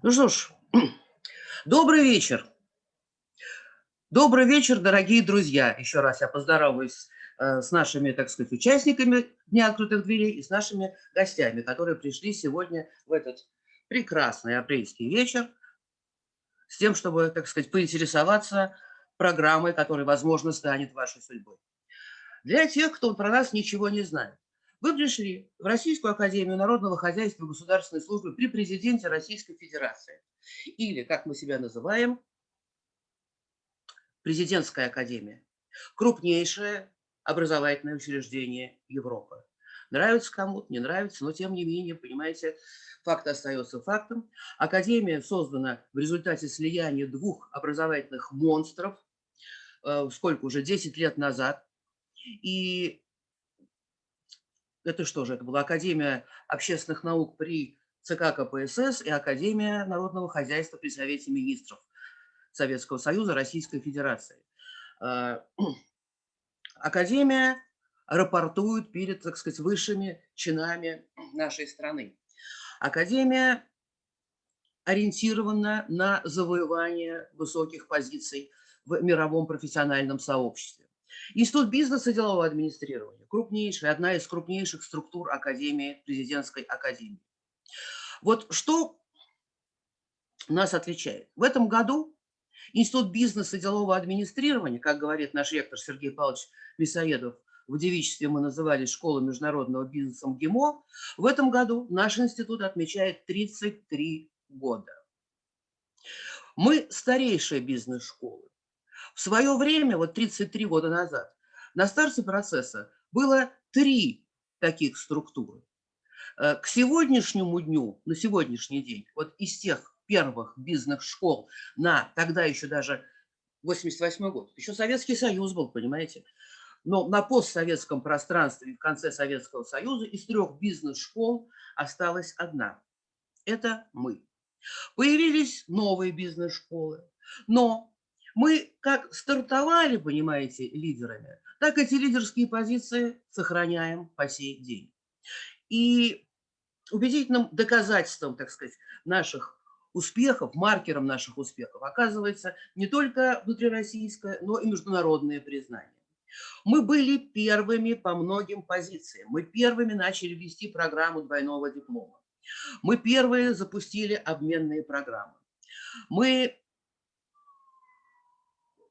Ну что ж, добрый вечер. Добрый вечер, дорогие друзья. Еще раз я поздороваюсь э, с нашими, так сказать, участниками Дня открытых дверей и с нашими гостями, которые пришли сегодня в этот прекрасный апрельский вечер с тем, чтобы, так сказать, поинтересоваться программой, которая, возможно, станет вашей судьбой. Для тех, кто про нас ничего не знает. Вы пришли в Российскую Академию Народного Хозяйства и Государственной Службы при президенте Российской Федерации. Или, как мы себя называем, Президентская Академия. Крупнейшее образовательное учреждение Европы. Нравится кому-то, не нравится, но тем не менее, понимаете, факт остается фактом. Академия создана в результате слияния двух образовательных монстров, э, сколько уже, 10 лет назад. И это что же, это была Академия общественных наук при ЦК КПСС и Академия народного хозяйства при Совете министров Советского Союза Российской Федерации. А, Академия рапортует перед, так сказать, высшими чинами нашей страны. Академия ориентирована на завоевание высоких позиций в мировом профессиональном сообществе. Институт бизнеса и делового администрирования, крупнейшая, одна из крупнейших структур Академии, президентской академии. Вот что нас отличает. В этом году Институт бизнеса и делового администрирования, как говорит наш ректор Сергей Павлович Мясоедов, в девичестве мы называли школу международного бизнеса МГИМО, в этом году наш институт отмечает 33 года. Мы старейшая бизнес-школа. В свое время, вот 33 года назад, на старте процесса было три таких структуры. Э, к сегодняшнему дню, на сегодняшний день, вот из тех первых бизнес-школ на тогда еще даже 88 год, еще Советский Союз был, понимаете, но на постсоветском пространстве в конце Советского Союза из трех бизнес-школ осталась одна. Это мы. Появились новые бизнес-школы, но мы как стартовали, понимаете, лидерами, так эти лидерские позиции сохраняем по сей день. И убедительным доказательством, так сказать, наших успехов, маркером наших успехов оказывается не только внутрироссийское, но и международное признание. Мы были первыми по многим позициям. Мы первыми начали вести программу двойного диплома. Мы первые запустили обменные программы. Мы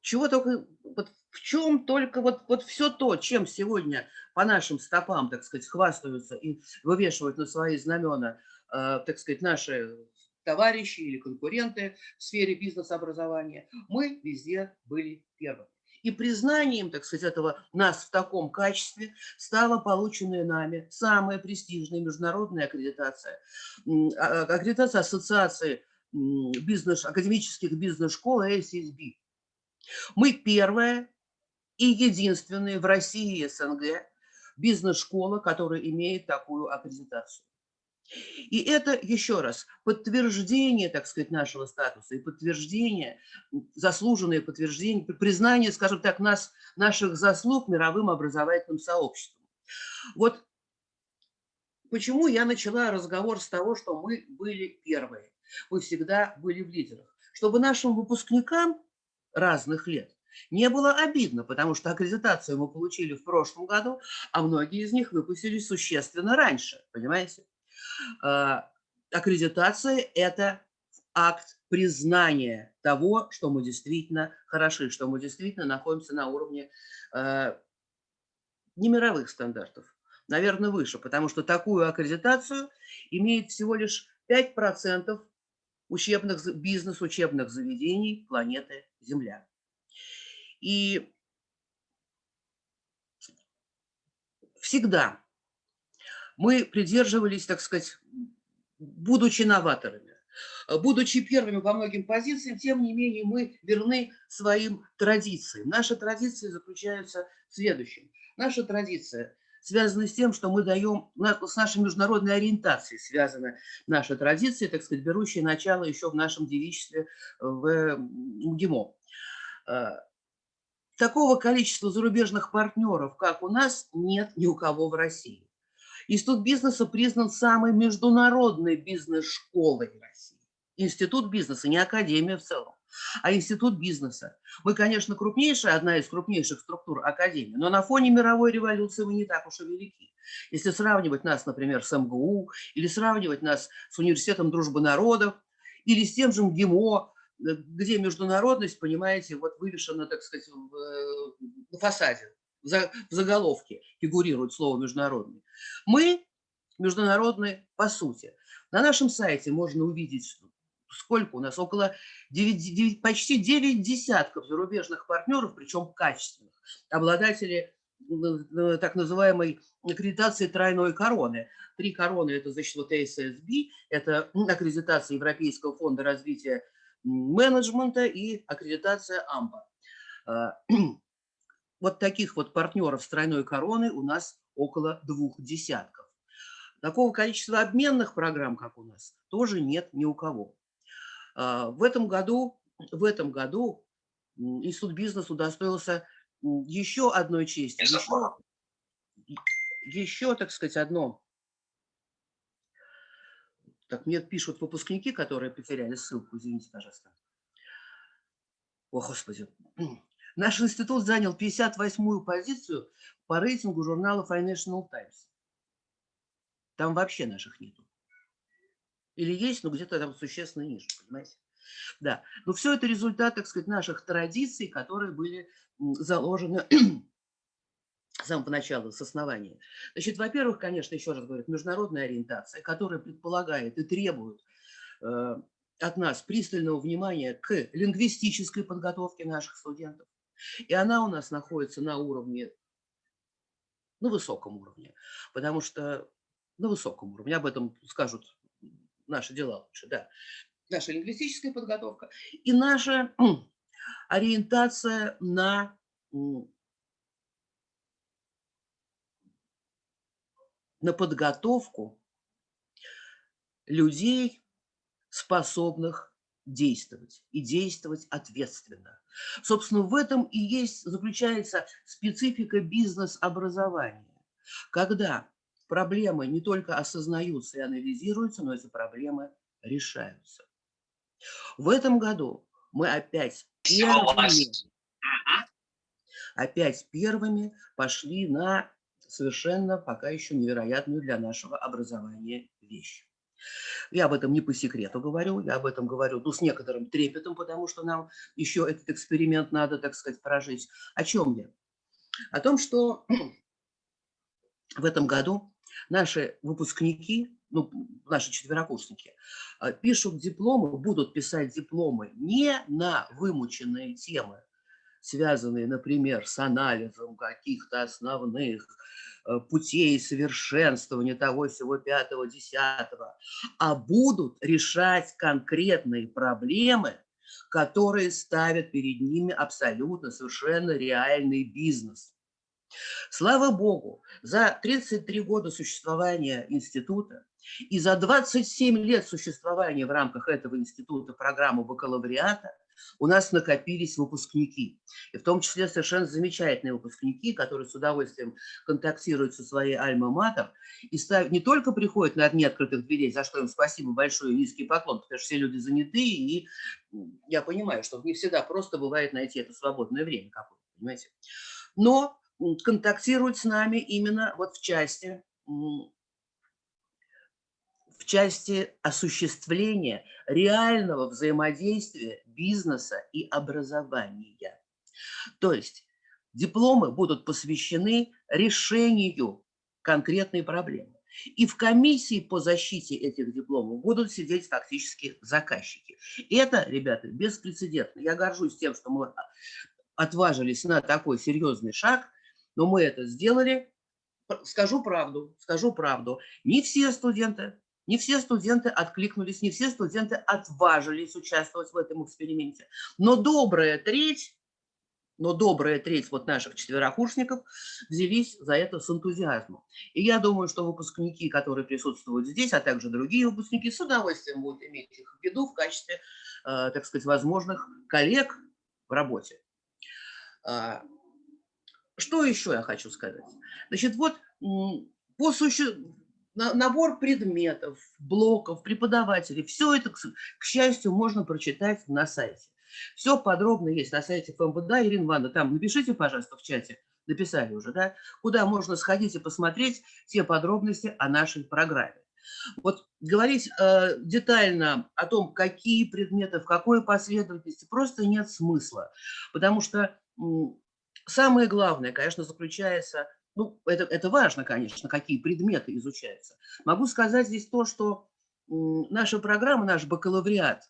чего только, вот в чем только, вот, вот все то, чем сегодня по нашим стопам, так сказать, хвастаются и вывешивают на свои знамена, э, так сказать, наши товарищи или конкуренты в сфере бизнес-образования, мы везде были первыми. И признанием, так сказать, этого нас в таком качестве стала полученная нами самая престижная международная аккредитация. А, аккредитация Ассоциации бизнес, академических бизнес-школ ASSB. Мы первая и единственная в России и СНГ бизнес-школа, которая имеет такую аккредитацию. И это, еще раз, подтверждение, так сказать, нашего статуса и подтверждение, заслуженное подтверждение, признание, скажем так, нас, наших заслуг мировым образовательным сообществом. Вот почему я начала разговор с того, что мы были первые, мы всегда были в лидерах. Чтобы нашим выпускникам разных лет. Не было обидно, потому что аккредитацию мы получили в прошлом году, а многие из них выпустились существенно раньше, понимаете? А, аккредитация – это акт признания того, что мы действительно хороши, что мы действительно находимся на уровне а, не мировых стандартов, наверное, выше, потому что такую аккредитацию имеет всего лишь 5% учебных, бизнес-учебных заведений планеты Земля. И всегда мы придерживались, так сказать, будучи новаторами, будучи первыми по многим позициям, тем не менее мы верны своим традициям. Наши традиции заключаются в следующем. Наша традиция – связаны с тем, что мы даем, с нашей международной ориентацией связана наша традиция, так сказать, берущая начало еще в нашем девичестве в МГИМО. А, такого количества зарубежных партнеров, как у нас, нет ни у кого в России. Институт бизнеса признан самой международной бизнес-школой России. институт бизнеса, не академия в целом, а институт бизнеса. Мы, конечно, крупнейшая, одна из крупнейших структур академии, но на фоне мировой революции мы не так уж и велики. Если сравнивать нас, например, с МГУ, или сравнивать нас с Университетом дружбы народов, или с тем же МГИМО, э, где международность, понимаете, вот вывешена, так сказать, э, на фасаде, в заголовке фигурирует слово «международный». Мы международные по сути. На нашем сайте можно увидеть, сколько у нас, около 9, 9, почти 9 десятков зарубежных партнеров, причем качественных, обладатели так называемой аккредитации тройной короны. Три короны – это, значит, вот ASSB, это аккредитация Европейского фонда развития менеджмента и аккредитация АМПа. А, вот таких вот партнеров с тройной короной у нас около двух десятков. Такого количества обменных программ, как у нас, тоже нет ни у кого. А, в этом году, в этом году Институт бизнеса удостоился еще одной чести, еще, еще, так сказать, одно. Так, мне пишут выпускники, которые потеряли ссылку, извините, пожалуйста. О, Господи. Наш институт занял 58-ю позицию по рейтингу журнала Financial Times. Там вообще наших нету. Или есть, но где-то там существенно ниже, понимаете? Да, но все это результат, так сказать, наших традиций, которые были заложены с самого начала, с основания. Значит, во-первых, конечно, еще раз говорю, международная ориентация, которая предполагает и требует э, от нас пристального внимания к лингвистической подготовке наших студентов. И она у нас находится на уровне, на высоком уровне, потому что на высоком уровне, об этом скажут наши дела лучше, да. Наша лингвистическая подготовка и наша ориентация на на подготовку людей, способных действовать и действовать ответственно. Собственно, в этом и есть, заключается специфика бизнес-образования, когда проблемы не только осознаются и анализируются, но эти проблемы решаются. В этом году мы опять первыми, опять первыми пошли на совершенно пока еще невероятную для нашего образования вещь. Я об этом не по секрету говорю, я об этом говорю ну, с некоторым трепетом, потому что нам еще этот эксперимент надо, так сказать, прожить. О чем я? О том, что в этом году наши выпускники, ну, наши четверокурсники, а, пишут дипломы, будут писать дипломы не на вымученные темы, связанные, например, с анализом каких-то основных э, путей совершенствования того всего пятого, десятого, а будут решать конкретные проблемы, которые ставят перед ними абсолютно совершенно реальный бизнес. Слава Богу, за 33 года существования института и за 27 лет существования в рамках этого института программы бакалавриата у нас накопились выпускники. И в том числе совершенно замечательные выпускники, которые с удовольствием контактируют со своей альма-матер и ставят, не только приходят на дни открытых дверей, за что им спасибо большое, низкий поклон, потому что все люди заняты, и я понимаю, что не всегда просто бывает найти это свободное время понимаете. Но контактируют с нами именно вот в части в части осуществления реального взаимодействия бизнеса и образования. То есть дипломы будут посвящены решению конкретной проблемы. И в комиссии по защите этих дипломов будут сидеть фактически заказчики. Это, ребята, беспрецедентно. Я горжусь тем, что мы отважились на такой серьезный шаг, но мы это сделали. Скажу правду, скажу правду. Не все студенты не все студенты откликнулись, не все студенты отважились участвовать в этом эксперименте. Но добрая треть, но добрая треть вот наших четверокурсников взялись за это с энтузиазмом. И я думаю, что выпускники, которые присутствуют здесь, а также другие выпускники, с удовольствием будут иметь их в виду в качестве, э, так сказать, возможных коллег в работе. Что еще я хочу сказать? Значит, вот по существу набор предметов, блоков, преподавателей. Все это, к счастью, можно прочитать на сайте. Все подробно есть на сайте ФМБД. Ирина Ивановна, там напишите, пожалуйста, в чате, написали уже, да, куда можно сходить и посмотреть все подробности о нашей программе. Вот говорить э, детально о том, какие предметы, в какой последовательности, просто нет смысла, потому что самое главное, конечно, заключается, ну, это, это важно, конечно, какие предметы изучаются. Могу сказать здесь то, что наша программа, наш бакалавриат,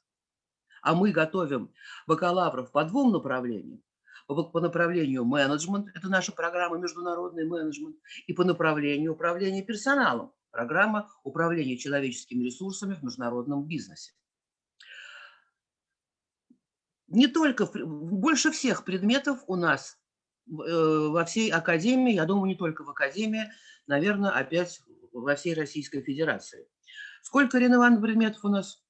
а мы готовим бакалавров по двум направлениям, по направлению менеджмент, это наша программа международный менеджмент, и по направлению управления персоналом, программа управления человеческими ресурсами в международном бизнесе. Не только, больше всех предметов у нас во всей академии, я думаю, не только в академии, наверное, опять во всей Российской Федерации. Сколько, Ирина Ивановна, предметов у нас?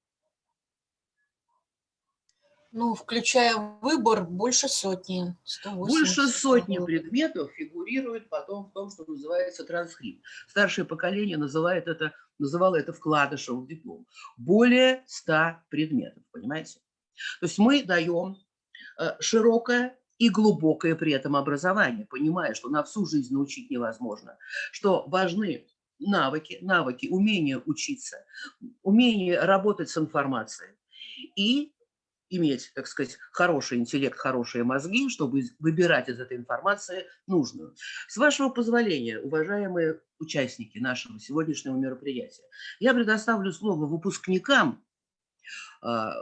Ну, включая выбор, больше сотни. 180. Больше сотни предметов фигурирует потом в том, что называется транскрипт. Старшее поколение называет это, называло это вкладышем в диплом. Более 100 предметов, понимаете? То есть мы даем э, широкое и глубокое при этом образование, понимая, что на всю жизнь научить невозможно, что важны навыки, навыки, умение учиться, умение работать с информацией и иметь, так сказать, хороший интеллект, хорошие мозги, чтобы выбирать из этой информации нужную. С вашего позволения, уважаемые участники нашего сегодняшнего мероприятия, я предоставлю слово выпускникам а,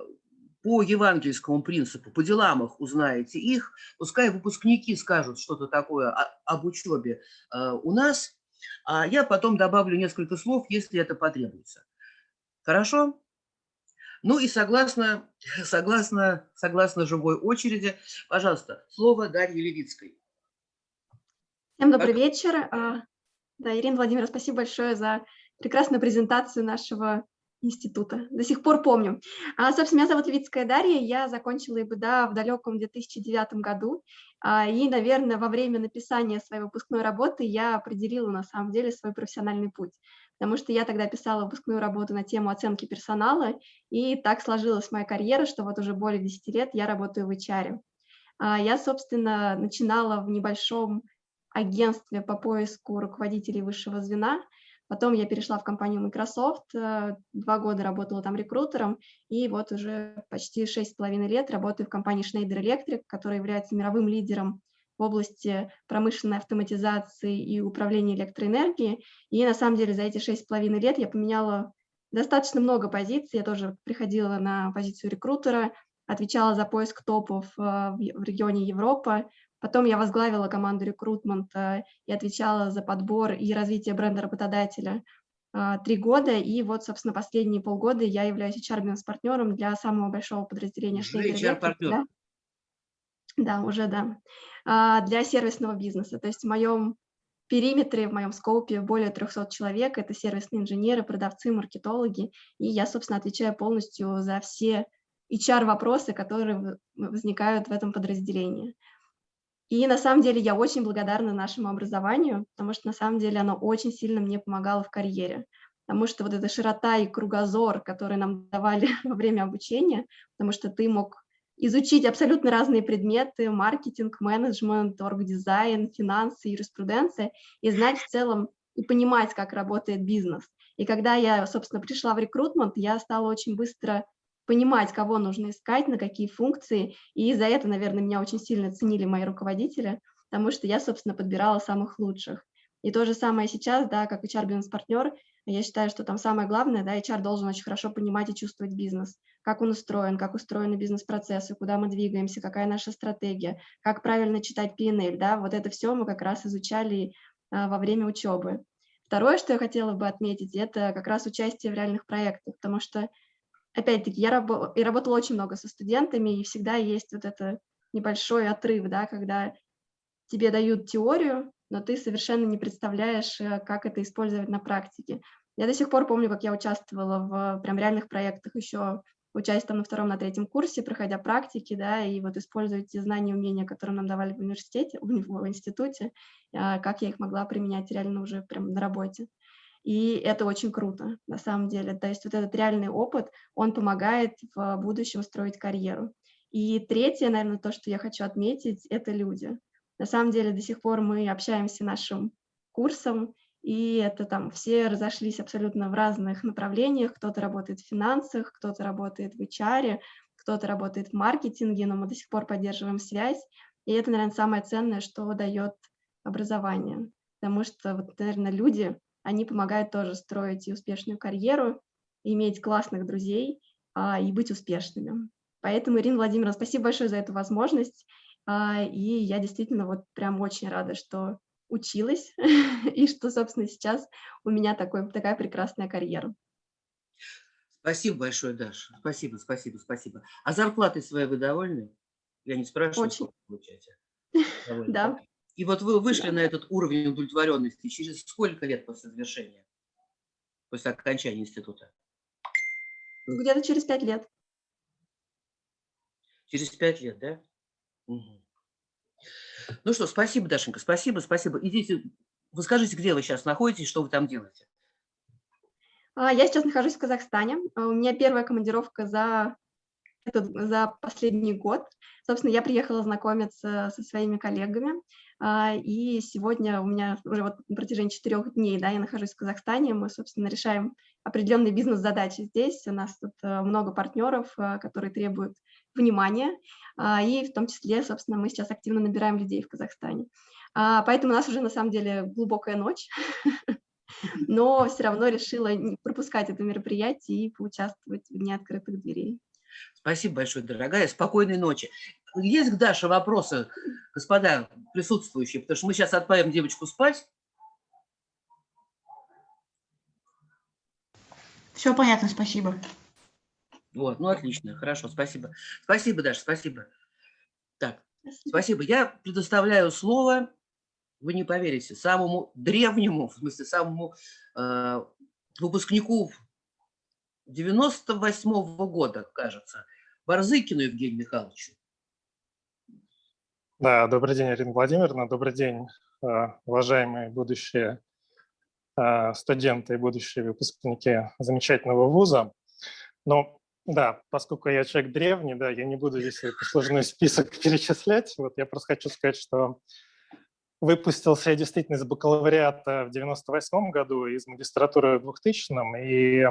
по евангельскому принципу, по делам их узнаете их, пускай выпускники скажут что-то такое об учебе а, у нас, а я потом добавлю несколько слов, если это потребуется. Хорошо? Ну и согласно, согласно, согласно живой очереди, пожалуйста, слово Дарье Левицкой. Всем добрый как... вечер. А, да, Ирина Владимировна, спасибо большое за прекрасную презентацию нашего института. До сих пор помню. А, собственно, меня зовут Левицкая Дарья, я закончила ИБДА в далеком 2009 году. А, и, наверное, во время написания своей выпускной работы я определила на самом деле свой профессиональный путь потому что я тогда писала выпускную работу на тему оценки персонала, и так сложилась моя карьера, что вот уже более 10 лет я работаю в HR. А, я, собственно, начинала в небольшом агентстве по поиску руководителей высшего звена, Потом я перешла в компанию Microsoft, э, два года работала там рекрутером, и вот уже почти шесть с половиной лет работаю в компании Schneider Electric, которая является мировым лидером в области промышленной автоматизации и управления электроэнергией. И на самом деле за эти шесть с половиной лет я поменяла достаточно много позиций. Я тоже приходила на позицию рекрутера, отвечала за поиск топов э, в регионе Европа. Потом я возглавила команду рекрутмента и отвечала за подбор и развитие бренда работодателя э, три года. И вот, собственно, последние полгода я являюсь HR-партнером для самого большого подразделения Schneider HR-партнер. Да, уже да. А, для сервисного бизнеса. То есть в моем периметре, в моем скопе более 300 человек. Это сервисные инженеры, продавцы, маркетологи. И я, собственно, отвечаю полностью за все HR-вопросы, которые возникают в этом подразделении. И на самом деле я очень благодарна нашему образованию, потому что на самом деле оно очень сильно мне помогало в карьере. Потому что вот эта широта и кругозор, которые нам давали во время обучения, потому что ты мог изучить абсолютно разные предметы, маркетинг, менеджмент, оргдизайн, финансы, юриспруденция, и знать в целом и понимать, как работает бизнес. И когда я, собственно, пришла в рекрутмент, я стала очень быстро понимать, кого нужно искать, на какие функции, и за это, наверное, меня очень сильно ценили мои руководители, потому что я, собственно, подбирала самых лучших. И то же самое сейчас, да, как HR-бизнес-партнер, я считаю, что там самое главное, да, HR должен очень хорошо понимать и чувствовать бизнес как он устроен, как устроены бизнес-процессы, куда мы двигаемся, какая наша стратегия, как правильно читать PNL, да, вот это все мы как раз изучали а, во время учебы. Второе, что я хотела бы отметить, это как раз участие в реальных проектах, потому что, опять-таки, я, раб я работала очень много со студентами, и всегда есть вот это небольшой отрыв, да, когда тебе дают теорию, но ты совершенно не представляешь, э, как это использовать на практике. Я до сих пор помню, как я участвовала в прям реальных проектах еще учась там на втором, на третьем курсе, проходя практики, да, и вот использовать те знания и умения, которые нам давали в университете, в институте, а, как я их могла применять реально уже прям на работе. И это очень круто, на самом деле. То есть вот этот реальный опыт, он помогает в будущем строить карьеру. И третье, наверное, то, что я хочу отметить, это люди. На самом деле до сих пор мы общаемся нашим курсом, и это там все разошлись абсолютно в разных направлениях. Кто-то работает в финансах, кто-то работает в HR, кто-то работает в маркетинге, но мы до сих пор поддерживаем связь. И это, наверное, самое ценное, что дает образование. Потому что, вот, наверное, люди, они помогают тоже строить и успешную карьеру, иметь классных друзей а, и быть успешными. Поэтому, Ирина Владимировна, спасибо большое за эту возможность. А, и я действительно вот прям очень рада, что училась и что, собственно, сейчас у меня такой, такая прекрасная карьера. Спасибо большое, Даша. Спасибо, спасибо, спасибо. А зарплатой своей вы довольны? Я не спрашиваю, Очень. сколько получаете. Довольны, Да. И вот вы вышли на этот уровень удовлетворенности через сколько лет после завершения? После окончания института? Ну, Где-то через пять лет. Через пять лет, да? Мгм. Ну что, спасибо, Дашенька, спасибо, спасибо. Идите, вы скажите, где вы сейчас находитесь, что вы там делаете? А, Я сейчас нахожусь в Казахстане. А, У меня первая командировка за, этот, за последний год. Собственно, я приехала знакомиться со своими коллегами. А, И сегодня у меня уже вот на протяжении четырех дней да, я нахожусь в Казахстане. Мы, собственно, решаем определенные бизнес-задачи здесь. У нас тут а, много партнеров, а, которые требуют внимания. а, И в том числе, собственно, мы сейчас активно набираем людей в Казахстане. А, Поэтому у нас уже на самом деле глубокая ночь. но все равно решила не пропускать это мероприятие и поучаствовать в Дне открытых дверей. Спасибо большое, дорогая. Спокойной ночи. Есть к Даше вопросы, господа присутствующие? Потому что мы сейчас отправим девочку спать. Все понятно, спасибо. Вот, ну отлично, хорошо, спасибо. Спасибо, Даша, спасибо. Так, Спасибо. спасибо. Я предоставляю слово, вы не поверите, самому древнему, в смысле, самому э, выпускнику 98-го года, кажется, Барзыкину Евгению Михайловичу. Да, добрый день, Ирина Владимировна, добрый день, э, уважаемые будущие э, студенты и будущие выпускники замечательного вуза. Ну, да, поскольку я человек древний, да, я не буду свой послужной список перечислять. Вот я просто хочу сказать, что выпустился я действительно из бакалавриата в 98 году, из магистратуры в 2000 и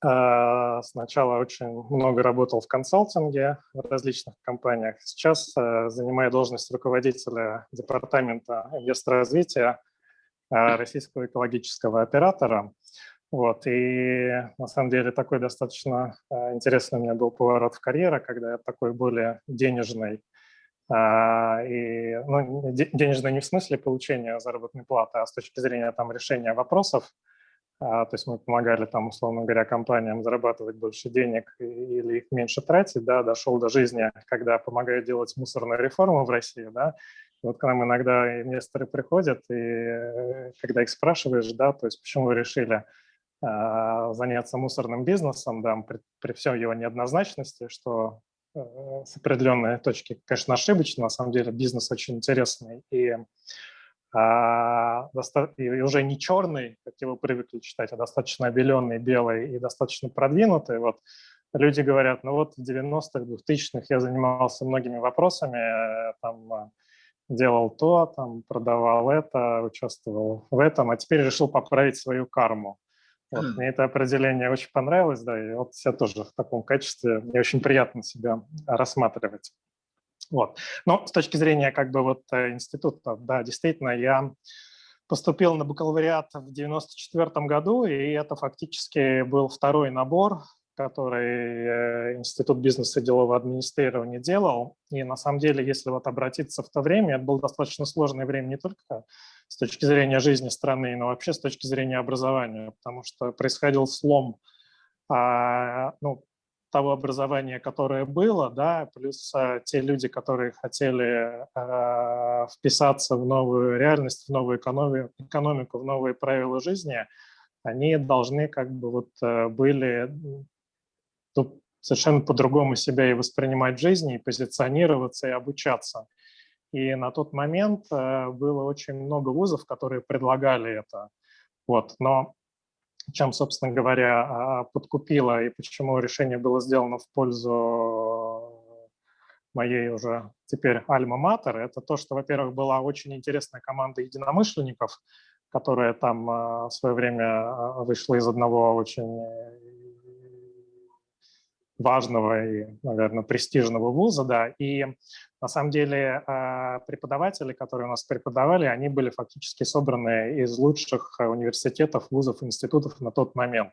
Сначала очень много работал в консалтинге в различных компаниях. Сейчас э, занимаю должность руководителя департамента инвесторазвития э, российского экологического оператора. Вот. И на самом деле такой достаточно э, интересный у меня был поворот в карьере, когда я такой более денежный, а, и, ну, де- денежный не в смысле получения заработной платы, а с точки зрения там, решения вопросов, а, То есть мы помогали там, условно говоря, компаниям зарабатывать больше денег или их меньше тратить, да, дошел до жизни, когда помогаю делать мусорную реформу в России, да. Вот к нам иногда инвесторы приходят, и э, когда их спрашиваешь, да, то есть почему вы решили а, заняться мусорным бизнесом, да, при, при всей его неоднозначности, что э, с определенной точки, конечно, ошибочно, на самом деле бизнес очень интересный, и а, и уже не черный, как его привыкли читать, а достаточно обеленный, белый и достаточно продвинутый. Вот люди говорят, ну вот в 90-х, 2000-х я занимался многими вопросами, э, там э, делал то, там продавал это, участвовал в этом, а теперь решил поправить свою карму. Вот, Хм. мне это определение очень понравилось, да, и вот себя тоже в таком качестве, мне очень приятно себя рассматривать. Вот. Но с точки зрения как бы вот э, института, да, действительно, я поступил на бакалавриат в 94 году, и это фактически был второй набор, который э, Институт бизнеса и делового администрирования делал. И на самом деле, если вот обратиться в то время, это было достаточно сложное время не только с точки зрения жизни страны, но вообще с точки зрения образования, потому что происходил слом а, ну, того образования, которое было, да, плюс а, те люди, которые хотели а, вписаться в новую реальность, в новую экономи- экономику, в новые правила жизни, они должны как бы вот э, были ну, совершенно по-другому себя и воспринимать в жизни, и позиционироваться, и обучаться. И на тот момент э, было очень много вузов, которые предлагали это. Вот, но чем, собственно говоря, а, подкупило и почему решение было сделано в пользу моей уже теперь альма-матер, это то, что, во-первых, была очень интересная команда единомышленников, которая там а, в свое время а, вышла из одного очень важного и, наверное, престижного вуза, да, и на самом деле а, преподаватели, которые у нас преподавали, они были фактически собраны из лучших а, университетов, вузов, институтов на тот момент.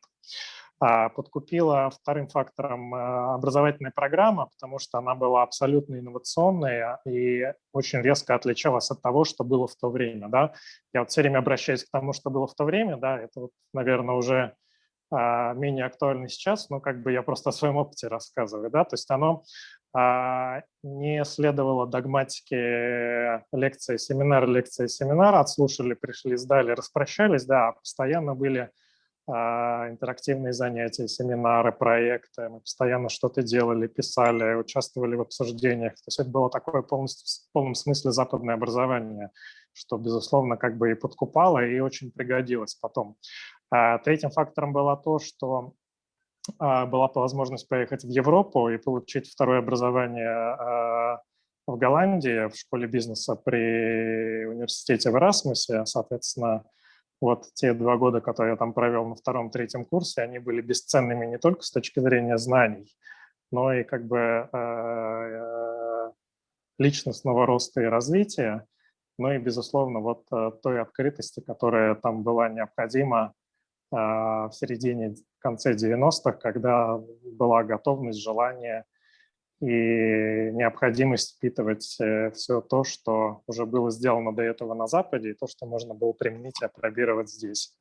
А, подкупила вторым фактором образовательная программа, потому что она была абсолютно инновационная и очень резко отличалась от того, что было в то время. Да? Я вот все время обращаюсь к тому, что было в то время, да, это, вот, наверное, уже менее актуально сейчас, но как бы я просто о своем опыте рассказываю, да, то есть оно а, не следовало догматике лекции, семинар, лекции, семинар, отслушали, пришли, сдали, распрощались, да, а постоянно были интерактивные занятия, семинары, проекты, мы постоянно что-то делали, писали, участвовали в обсуждениях. То есть это было такое полностью, в полном смысле западное образование, что, безусловно, как бы и подкупало, и очень пригодилось потом. А третьим фактором было то, что а, была возможность поехать в Европу и получить второе образование а, в Голландии, в школе бизнеса при университете в Эрасмусе. Соответственно, вот те два года, которые я там провел на втором-третьем курсе, они были бесценными не только с точки зрения знаний, но и как бы э, конечностного роста и развития, но и, безусловно, вот э, той открытости, которая там была необходима в середине, конце 90-х, когда была готовность, желание и необходимость впитывать э, все то, что уже было сделано до этого на Западе, и то, что можно было применить и опробировать здесь.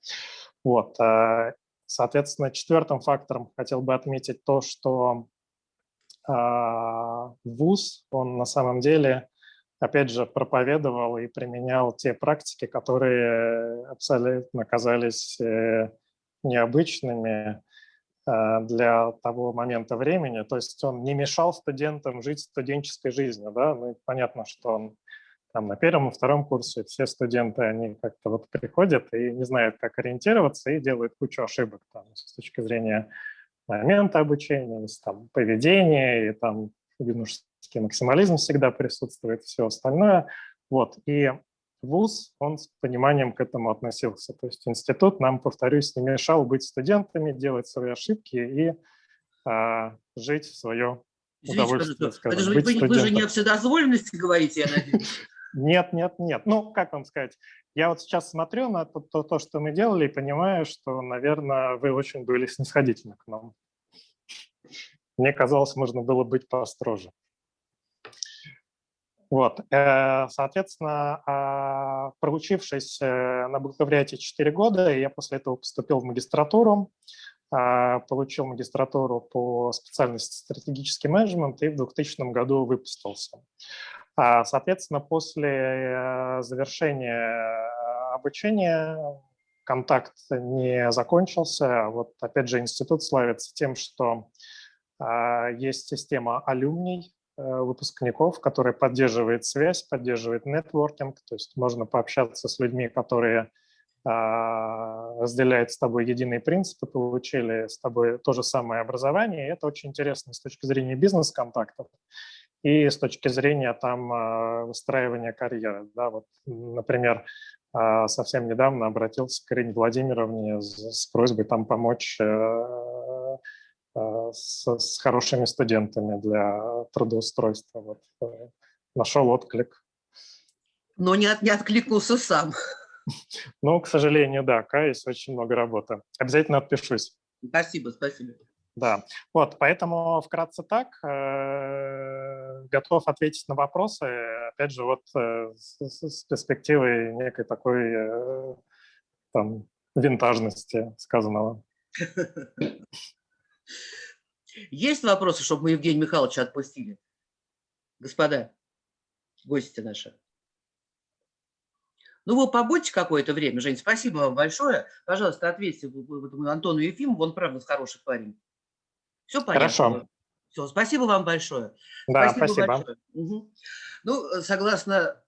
Вот. А, соответственно, четвертым фактором хотел бы отметить то, что а, ВУЗ, он на самом деле, опять же, проповедовал и применял те практики, которые абсолютно казались э, необычными э, для того момента времени. То есть он не мешал студентам жить студенческой жизнью. Да? Ну, понятно, что он там на первом и втором курсе все студенты, они как-то вот приходят и не знают, как ориентироваться, и делают кучу ошибок там, с точки зрения момента обучения, там, поведения, и там юношеский максимализм всегда присутствует, все остальное. Вот. И вуз, он с пониманием к этому относился. То есть институт нам, повторюсь, не мешал быть студентами, делать свои ошибки и а, жить в свое Извините, удовольствие. Скажем, это же, вы, вы же не о вседозволенности говорите, я надеюсь. Нет, нет, нет. Ну, как вам сказать, я вот сейчас смотрю на то, то, то, что мы делали, и понимаю, что, наверное, вы очень были снисходительны к нам. Мне казалось, можно было быть построже. Вот, э, соответственно, а, проучившись э, на бакалавриате 4 года, я после этого поступил в магистратуру, а, получил магистратуру по специальности стратегический менеджмент и в 2000 году выпустился. А, соответственно, после э, завершения обучения контакт не закончился. Вот опять же институт славится тем, что есть система алюмний, выпускников, который поддерживает связь, поддерживает нетворкинг, то есть можно пообщаться с людьми, которые а, разделяют с тобой единые принципы, получили с тобой то же самое образование, и это очень интересно с точки зрения бизнес-контактов и с точки зрения там а, выстраивания карьеры. Да, вот, например, а, совсем недавно обратился к Ирине Владимировне с, просьбой там помочь э, Э, с, с хорошими студентами для трудоустройства. Вот, э, нашел отклик. Но не, от, не откликнулся сам. Ну, к сожалению, да, каюсь, очень много работы. Обязательно отпишусь. Спасибо, спасибо. Да, вот, поэтому вкратце так, э, готов ответить на вопросы, опять же, вот э, с, с перспективой некой такой э, там винтажности сказанного. Есть вопросы, чтобы мы Евгения Михайловича отпустили? Господа, гости наши. Ну, вы побудьте какое-то время, Жень, спасибо вам большое. Пожалуйста, ответьте Антону Ефимову, он, правда, хороший парень. Все понятно? Хорошо. Все, спасибо вам большое. Да, спасибо. спасибо. Большое. Угу. Ну, согласно,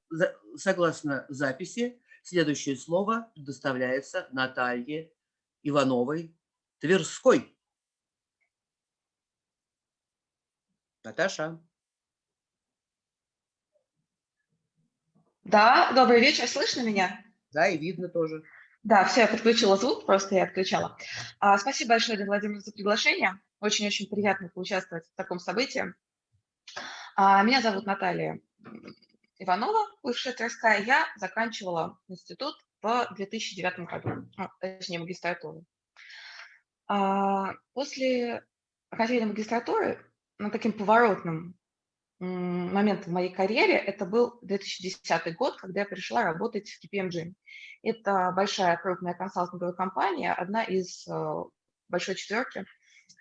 согласно записи, Следующее слово предоставляется Наталье Ивановой Тверской. Наташа. Да, добрый вечер, слышно меня? Да, и видно тоже. Да, все, я подключила звук, просто я отключала. А, спасибо большое, Лидия Владимировна, за приглашение. Очень-очень приятно поучаствовать в таком событии. А, меня зовут Наталья Иванова, бывшая Тверская. Я заканчивала институт в 2009 году, ну, точнее, магистратуру. А, после окончания магистратуры, ну, таким поворотным моментом в моей карьере, это был 2010 год, когда я пришла работать в KPMG. Это большая крупная консалтинговая компания, одна из э, большой четверки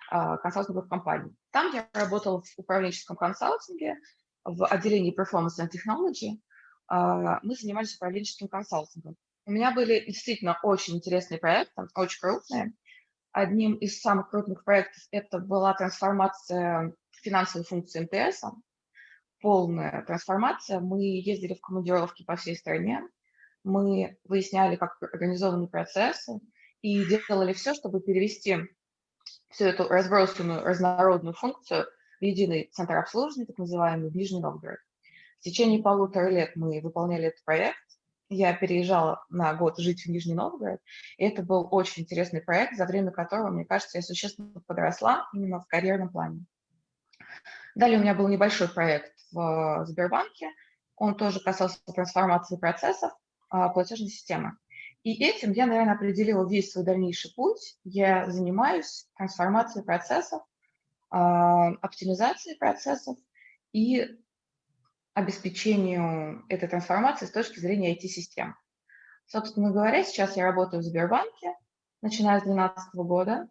а, консалтинговых компаний. Там я работала в управленческом консалтинге, в отделении Performance and Technology. А, Мы занимались управленческим консалтингом. У меня были действительно очень интересные проекты, очень крупные. Одним из самых крупных проектов это была трансформация финансовой функции МТС, полная трансформация. Мы ездили в командировки по всей стране, мы выясняли, как организованы процессы и делали все, чтобы перевести всю эту разбросанную, разнородную функцию в единый центр обслуживания, так называемый, Нижний Новгород. В течение полутора лет мы выполняли этот проект. Я переезжала на год жить в Нижний Новгород, и это был очень интересный проект, за время которого, мне кажется, я существенно подросла именно в карьерном плане. Далее у меня был небольшой проект в Сбербанке, он тоже касался трансформации процессов а, платежной системы. И этим я, наверное, определила весь свой дальнейший путь. Я занимаюсь трансформацией процессов, а, оптимизацией процессов и обеспечению этой трансформации с точки зрения IT-систем. Собственно говоря, сейчас я работаю в Сбербанке, начиная с 2012 года.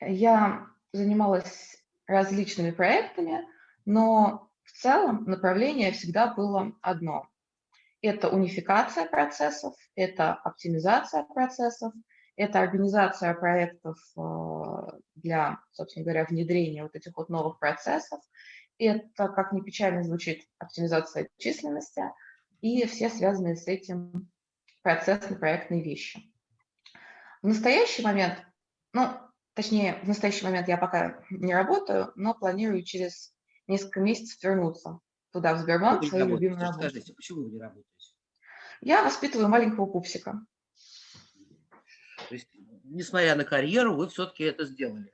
Я занималась различными проектами, но в целом направление всегда было одно. Это унификация процессов, это оптимизация процессов, это организация проектов э, для, собственно говоря, внедрения вот этих вот новых процессов, это, как ни печально звучит, оптимизация численности и все связанные с этим процессно-проектные вещи. В настоящий момент, ну, точнее, в настоящий момент я пока не работаю, но планирую через несколько месяцев вернуться туда, в Сбербанк, не свою работаете, любимую работу. Скажите, почему вы не работаете? Я воспитываю маленького пупсика. То есть, несмотря на карьеру, вы все-таки это сделали.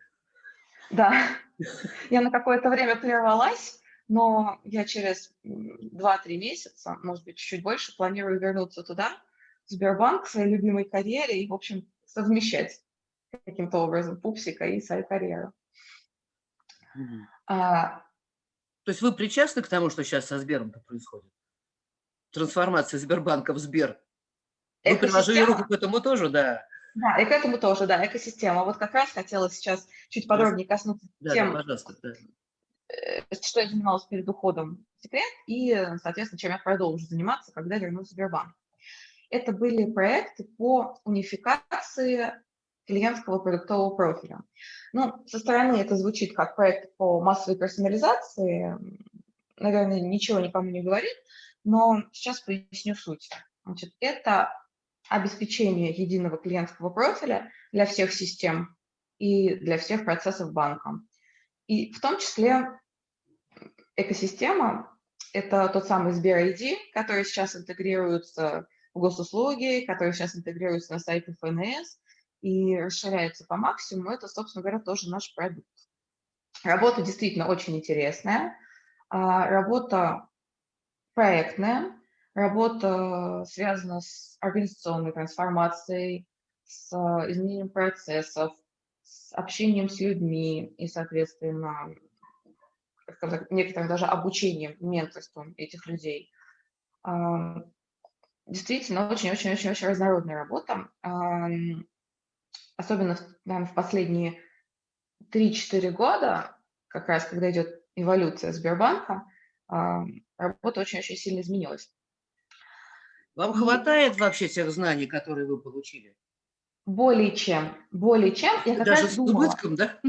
Да, я на какое-то время прервалась, но я через м, 2-3 месяца, может быть, чуть-чуть больше, планирую вернуться туда, в Сбербанк, к своей любимой карьере и, в общем, совмещать каким-то образом пупсика и свою карьеру. Мгм. А, То есть вы причастны к тому, что сейчас со Сбером-то происходит? Трансформация Сбербанка в Сбер. Вы приложили экосистема- руку к этому тоже, да? Да, и к этому тоже, да, экосистема. Вот как раз хотела сейчас чуть подробнее коснуться Да, да, тем, пожалуйста. да. э, что я занималась перед уходом в секрет, и, соответственно, чем я продолжу заниматься, когда вернусь в Сбербанк. Это были проекты по унификации клиентского продуктового профиля. Ну, со стороны это звучит как проект по массовой персонализации, наверное, ничего никому не говорит, но сейчас поясню суть. Значит, это обеспечение единого клиентского профиля для всех систем и для всех процессов банка. И в том числе экосистема – это тот самый Сбер ID, который сейчас интегрируется в госуслуги, который сейчас интегрируется на сайте ФНС и расширяется по максимуму. Это, собственно говоря, тоже наш продукт. Работа действительно очень интересная. а, Работа проектная, работа связана с организационной трансформацией, с а, изменением процессов, с общением с людьми и, соответственно, некоторым даже обучением, менторством этих людей. А, Действительно, очень-очень-очень-очень разнородная работа. Особенно, наверное, в последние 3-4 года, как раз когда идет эволюция Сбербанка, ам, работа очень-очень сильно изменилась. Вам хватает вообще тех знаний, которые вы получили? Более чем, более чем, я как Даже раз с думала. убытком, да?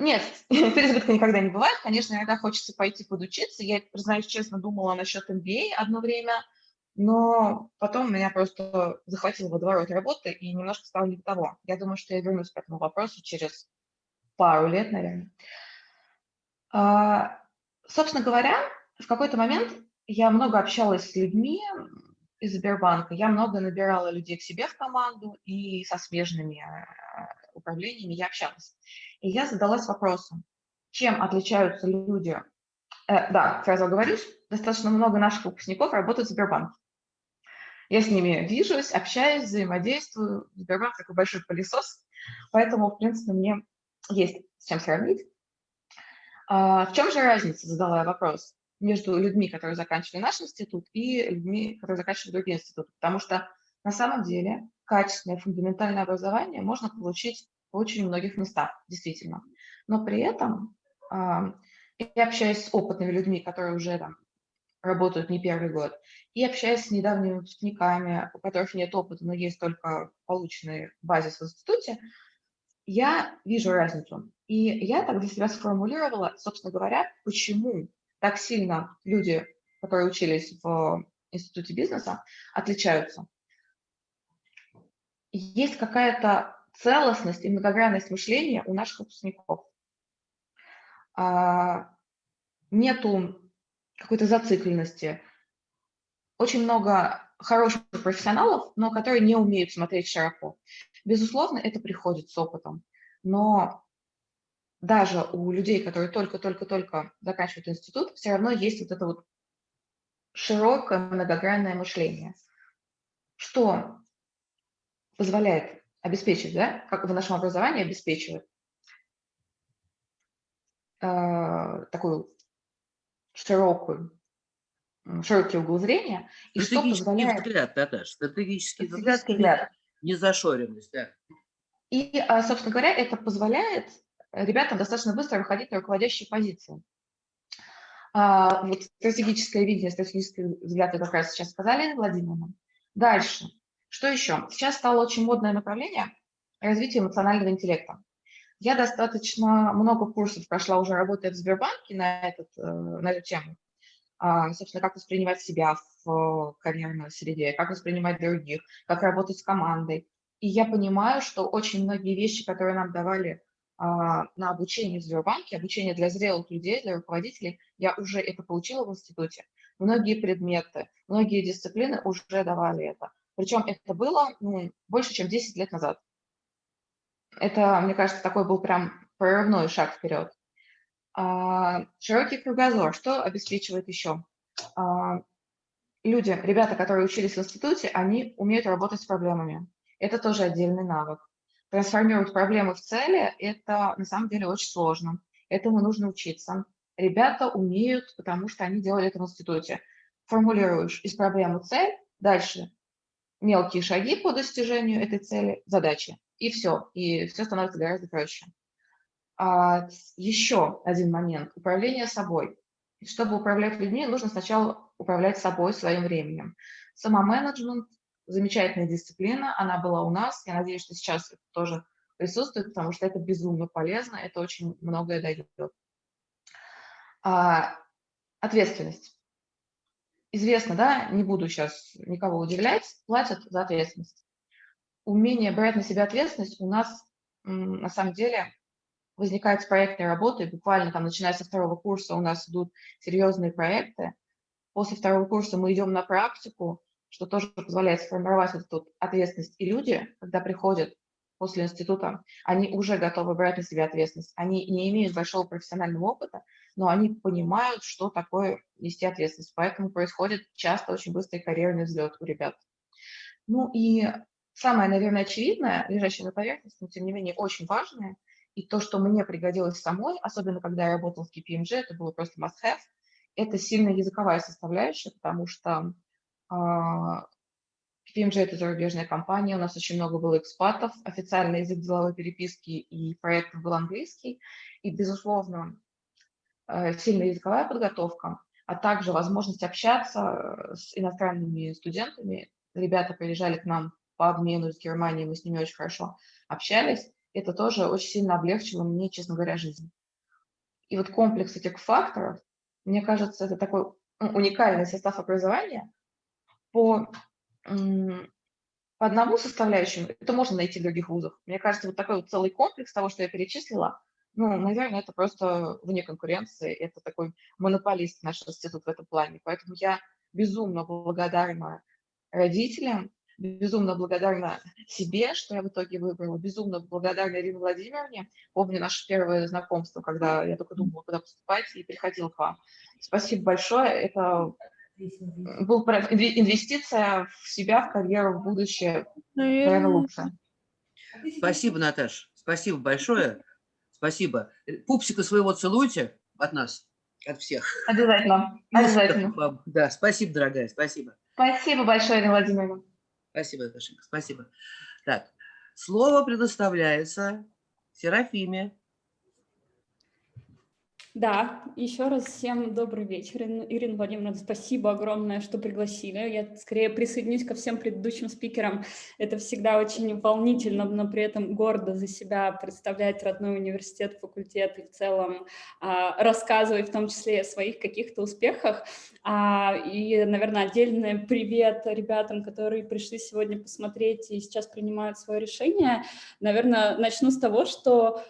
Нет, переизбытка никогда не бывает. Конечно, иногда хочется пойти подучиться. Я, признаюсь честно, думала насчет MBA одно время, но потом меня просто захватил водоворот работы и немножко стало не того. Я думаю, что я вернусь к этому вопросу через пару лет, наверное. А, собственно говоря, в какой-то момент я много общалась с людьми из Сбербанка, я много набирала людей к себе в команду и со смежными э, управлениями я общалась. И я задалась вопросом, чем отличаются люди Э, да, сразу оговорюсь, достаточно много наших выпускников работают в Сбербанке. Я с ними вижусь, общаюсь, взаимодействую. Сбербанк такой большой пылесос, поэтому, в принципе, мне есть с чем сравнить. А, в чем же разница, задала я вопрос, между людьми, которые заканчивали наш институт, и людьми, которые заканчивали другие институты? Потому что на самом деле качественное фундаментальное образование можно получить в очень многих местах, действительно. Но при этом и общаюсь с опытными людьми, которые уже там работают не первый год, и общаюсь с недавними выпускниками, у которых нет опыта, но есть только полученный базис в институте, я вижу разницу. И я так для себя сформулировала, собственно говоря, почему так сильно люди, которые учились в институте бизнеса, отличаются. Есть какая-то целостность и многогранность мышления у наших выпускников. А, нету какой-то зацикленности. Очень много хороших профессионалов, но которые не умеют смотреть широко. Безусловно, это приходит с опытом, но даже у людей, которые только-только-только заканчивают институт, все равно есть вот это вот широкое многогранное мышление, что позволяет обеспечить, да, как в нашем образовании обеспечивает э, такую широкую, широкий угол зрения, и что позволяет... взгляд, Наташа, стратегический взгляд, взгляд. незашоренность, да. И, а, собственно говоря, это позволяет ребятам достаточно быстро выходить на руководящие позиции. А, вот стратегическое видение, стратегический взгляд, это как раз сейчас сказали, Владимировна. Дальше. Что еще? Сейчас стало очень модное направление развития эмоционального интеллекта. Я достаточно много курсов прошла уже, работая в Сбербанке на, этот, э, на эту тему. А, собственно, как воспринимать себя в карьерной среде, как воспринимать других, как работать с командой. И я понимаю, что очень многие вещи, которые нам давали а, на обучение в Сбербанке, обучение для зрелых людей, для руководителей, я уже это получила в институте. Многие предметы, многие дисциплины уже давали это. Причем это было ну, больше, чем 10 лет назад. Это, мне кажется, такой был прям прорывной шаг вперед. А, широкий кругозор. Что обеспечивает еще? А, люди, ребята, которые учились в институте, они умеют работать с проблемами. Это тоже отдельный навык. Трансформировать проблемы в цели – это на самом деле очень сложно. Этому нужно учиться. Ребята умеют, потому что они делали это в институте. Формулируешь из проблемы цель, дальше мелкие шаги по достижению этой цели, задачи и все, и все становится гораздо проще. А, еще один момент – управление собой. Чтобы управлять людьми, нужно сначала управлять собой, своим временем. Самоменеджмент – замечательная дисциплина, она была у нас, я надеюсь, что сейчас это тоже присутствует, потому что это безумно полезно, это очень многое дает. А, ответственность. Известно, да, не буду сейчас никого удивлять, платят за ответственность умение брать на себя ответственность у нас на самом деле возникает с проектной работы, буквально там, начиная со второго курса у нас идут серьезные проекты. После второго курса мы идем на практику, что тоже позволяет сформировать эту ответственность. И люди, когда приходят после института, они уже готовы брать на себя ответственность. Они не имеют большого профессионального опыта, но они понимают, что такое нести ответственность. Поэтому происходит часто очень быстрый карьерный взлет у ребят. Ну и самое, наверное, очевидное, лежащее на поверхности, но тем не менее очень важное, и то, что мне пригодилось самой, особенно когда я работала в KPMG, это было просто must-have, это сильная языковая составляющая, потому что KPMG – это зарубежная компания, у нас очень много было экспатов, официальный язык деловой переписки и проектов был английский, и, безусловно, сильная языковая подготовка, а также возможность общаться с иностранными студентами. Ребята приезжали к нам по обмену с Германией, мы с ними очень хорошо общались. Это тоже очень сильно облегчило мне, честно говоря, жизнь. И вот комплекс этих факторов, мне кажется, это такой уникальный состав образования, по, по одному составляющему, это можно найти в других вузах. Мне кажется, вот такой вот целый комплекс того, что я перечислила, ну, наверное, это просто вне конкуренции, это такой монополист наш институт в этом плане. Поэтому я безумно благодарна родителям, безумно благодарна себе, что я в итоге выбрала, безумно благодарна Ирине Владимировне. Помню наше первое знакомство, когда я только думала, куда поступать, и приходила к вам. Спасибо большое. Это был инвестиция в себя, в карьеру, в будущее, наверное, лучше. Спасибо, Наташ. Спасибо большое. Спасибо. Пупсика своего целуйте от нас, от всех. Обязательно. Обязательно. Да, спасибо, дорогая, спасибо. Спасибо большое, Ирина Владимировна. Спасибо, Наташенька, спасибо. Так, слово предоставляется Серафиме. Да, еще раз всем добрый вечер. Ирина Владимировна, спасибо огромное, что пригласили. Я скорее присоединюсь ко всем предыдущим спикерам. Это всегда очень волнительно, но при этом гордо за себя представлять родной университет, факультет и в целом а, рассказывать в том числе о своих каких-то успехах. А, и, наверное, отдельный привет ребятам, которые пришли сегодня посмотреть и сейчас принимают свое решение. Наверное, начну с того, что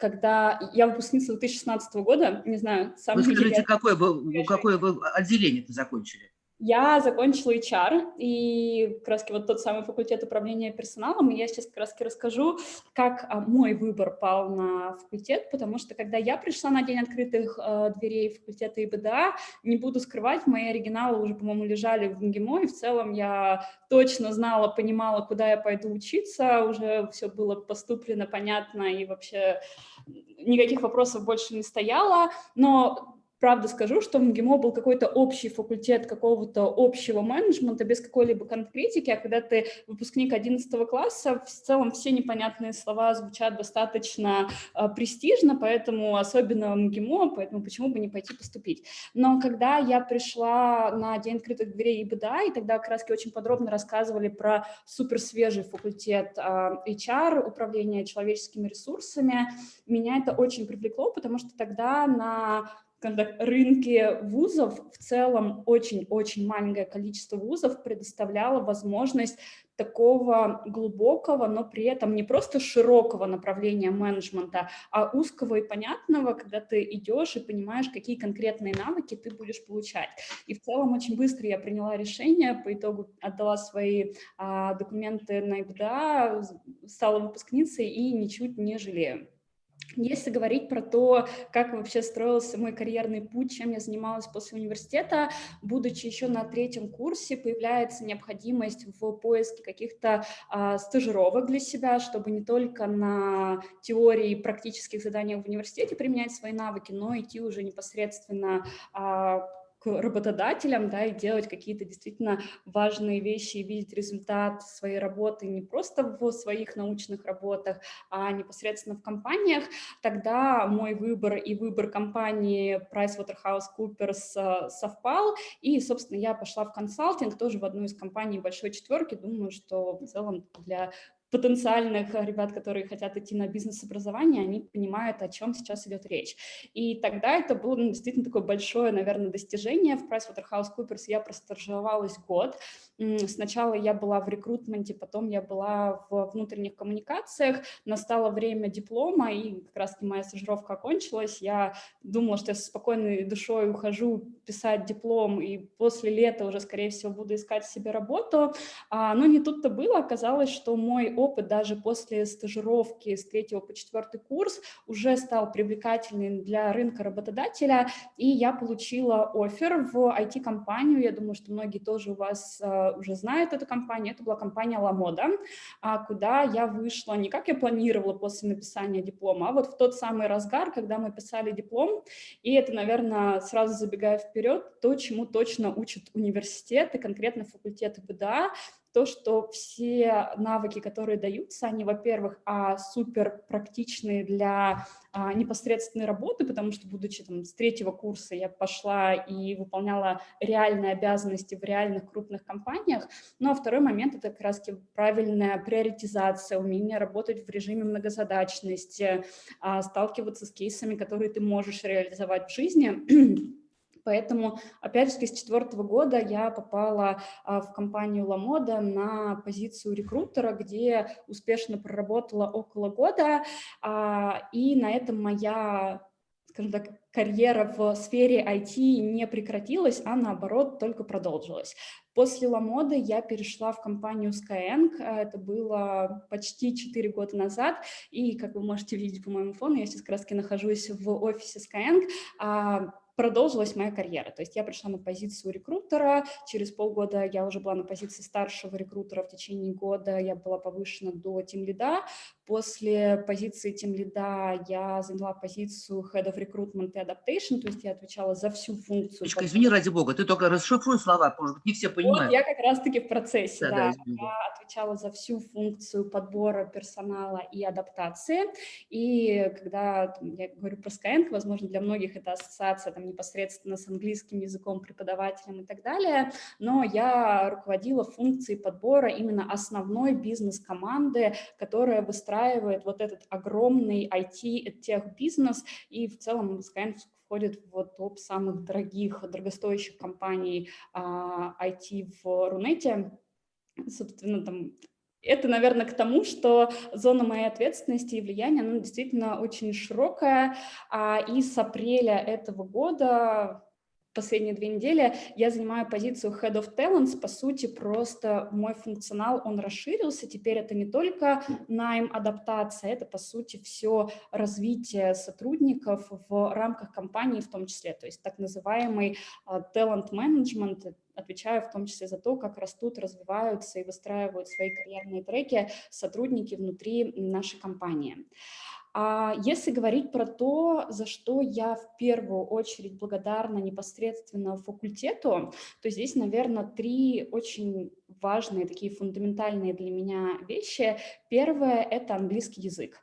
когда я выпускница 2016 года, не знаю, сам... Вы скажите, какое вы, какое вы отделение ты закончили? Я закончила HR и как раз вот тот самый факультет управления персоналом, и я сейчас как раз расскажу, как а, мой выбор пал на факультет, потому что когда я пришла на день открытых э, дверей факультета ИБДА, не буду скрывать, мои оригиналы уже, по-моему, лежали в МГИМО, и в целом я точно знала, понимала, куда я пойду учиться, уже все было поступлено, понятно, и вообще никаких вопросов больше не стояло, но правда скажу, что в МГИМО был какой-то общий факультет какого-то общего менеджмента без какой-либо конкретики, а когда ты выпускник 11 класса, в целом все непонятные слова звучат достаточно э, престижно, поэтому особенно в МГИМО, поэтому почему бы не пойти поступить. Но когда я пришла на День открытых дверей ИБДА, и тогда раз очень подробно рассказывали про суперсвежий факультет э, HR, управления человеческими ресурсами, меня это очень привлекло, потому что тогда на скажем рынке вузов в целом очень-очень маленькое количество вузов предоставляло возможность такого глубокого, но при этом не просто широкого направления менеджмента, а узкого и понятного, когда ты идешь и понимаешь, какие конкретные навыки ты будешь получать. И в целом очень быстро я приняла решение, по итогу отдала свои а, документы на ИБДА, стала выпускницей и ничуть не жалею. Если говорить про то, как вообще строился мой карьерный путь, чем я занималась после университета, будучи еще на третьем курсе, появляется необходимость в поиске каких-то а, стажировок для себя, чтобы не только на теории и практических заданиях в университете применять свои навыки, но идти уже непосредственно работодателям, да, и делать какие-то действительно важные вещи и видеть результат своей работы не просто в своих научных работах, а непосредственно в компаниях, тогда мой выбор и выбор компании PricewaterhouseCoopers э, совпал, и, собственно, я пошла в консалтинг, тоже в одну из компаний большой четверки, думаю, что в целом для потенциальных ребят, которые хотят идти на бизнес-образование, они понимают, о чем сейчас идет речь. И тогда это было ну, действительно такое большое, наверное, достижение. В PricewaterhouseCoopers я простажировалась год. Сначала я была в рекрутменте, потом я была в внутренних коммуникациях. Настало время диплома, и как раз моя стажировка окончилась. Я думала, что я со спокойной душой ухожу писать диплом, и после лета уже, скорее всего, буду искать себе работу. А, но не тут-то было. Оказалось, что мой опыт даже после стажировки с третьего по четвертый курс уже стал привлекательным для рынка работодателя, и я получила офер в IT-компанию, я думаю, что многие тоже у вас uh, уже знают эту компанию, это была компания LaModa, uh, куда я вышла не как я планировала после написания диплома, а вот в тот самый разгар, когда мы писали диплом, и это, наверное, сразу забегая вперед, то, чему точно учат университеты, конкретно факультеты БДА, то, что все навыки, которые даются, они, во-первых, а, супер практичные для а, непосредственной работы, потому что, будучи там с третьего курса, я пошла и выполняла реальные обязанности в реальных крупных компаниях. Ну, а второй момент – это как раз правильная приоритизация, умение работать в режиме многозадачности, а, сталкиваться с кейсами, которые ты можешь реализовать в жизни, Поэтому, опять же, с четвертого года я попала а, в компанию Ламода на позицию рекрутера, где успешно проработала около года, а, и на этом моя скажем так, карьера в сфере IT не прекратилась, а наоборот только продолжилась. После Ламоды я перешла в компанию Skyeng, это было почти 4 года назад, и, как вы можете видеть по моему фону, я сейчас как раз нахожусь в офисе Skyeng, а, продолжилась моя карьера. То есть я пришла на позицию рекрутера, через полгода я уже была на позиции старшего рекрутера, в течение года я была повышена до тим-лида. После позиции тим-лида я заняла позицию Head of Recruitment и Adaptation, то есть я отвечала за всю функцию. Точка, извини, ради бога, ты только расшифруй слова, может быть, не все понимают. Вот я как раз-таки в процессе, да. да. да я отвечала за всю функцию подбора персонала и адаптации. И когда я говорю про Skyeng, возможно, для многих это ассоциация там, непосредственно с английским языком, преподавателем и так далее, но я руководила функцией подбора именно основной бизнес-команды, которая выстраивает вот этот огромный IT-тех-бизнес, и в целом Skyeng входит в топ самых дорогих, дорогостоящих компаний а, IT в Рунете. Собственно, там это, наверное, к тому, что зона моей ответственности и влияния, она действительно очень широкая, а, и с апреля этого года последние две недели я занимаю позицию Head of Talents. По сути, просто мой функционал, он расширился. Теперь это не только найм, адаптация, это, по сути, все развитие сотрудников в рамках компании в том числе. То есть так называемый uh, talent management, отвечаю в том числе за то, как растут, развиваются и выстраивают свои карьерные треки сотрудники внутри нашей компании. А если говорить про то, за что я в первую очередь благодарна непосредственно факультету, то здесь, наверное, три очень важные, такие фундаментальные для меня вещи. Первое – это английский язык.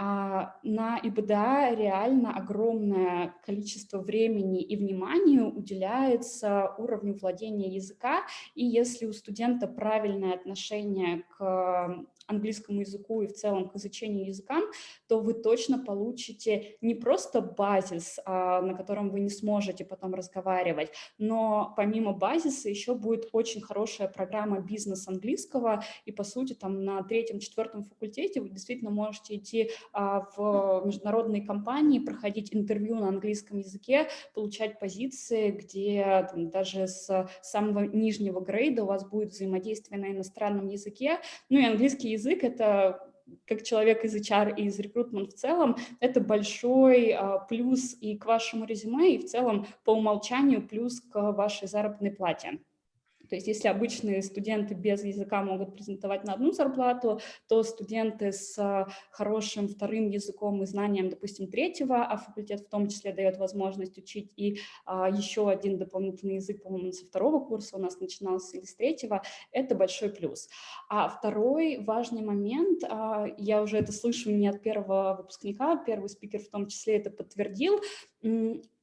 А, на ИБДА реально огромное количество времени и внимания уделяется уровню владения языка, и если у студента правильное отношение к английскому языку и в целом к изучению языкам, то вы точно получите не просто базис, а, на котором вы не сможете потом разговаривать, но помимо базиса еще будет очень хорошая программа бизнес английского, и по сути там на третьем-четвертом факультете вы действительно можете идти а, в международные компании, проходить интервью на английском языке, получать позиции, где там, даже с самого нижнего грейда у вас будет взаимодействие на иностранном языке, ну и английский язык – это как человек из HR и из рекрутмент в целом, это большой а, плюс и к вашему резюме, и в целом по умолчанию плюс к вашей заработной плате. То есть если обычные студенты без языка могут презентовать на одну зарплату, то студенты с хорошим вторым языком и знанием, допустим, третьего, а факультет в том числе дает возможность учить и а, еще один дополнительный язык, по-моему, со второго курса у нас начинался или с третьего, это большой плюс. А второй важный момент, а, я уже это слышу не от первого выпускника, первый спикер в том числе это подтвердил,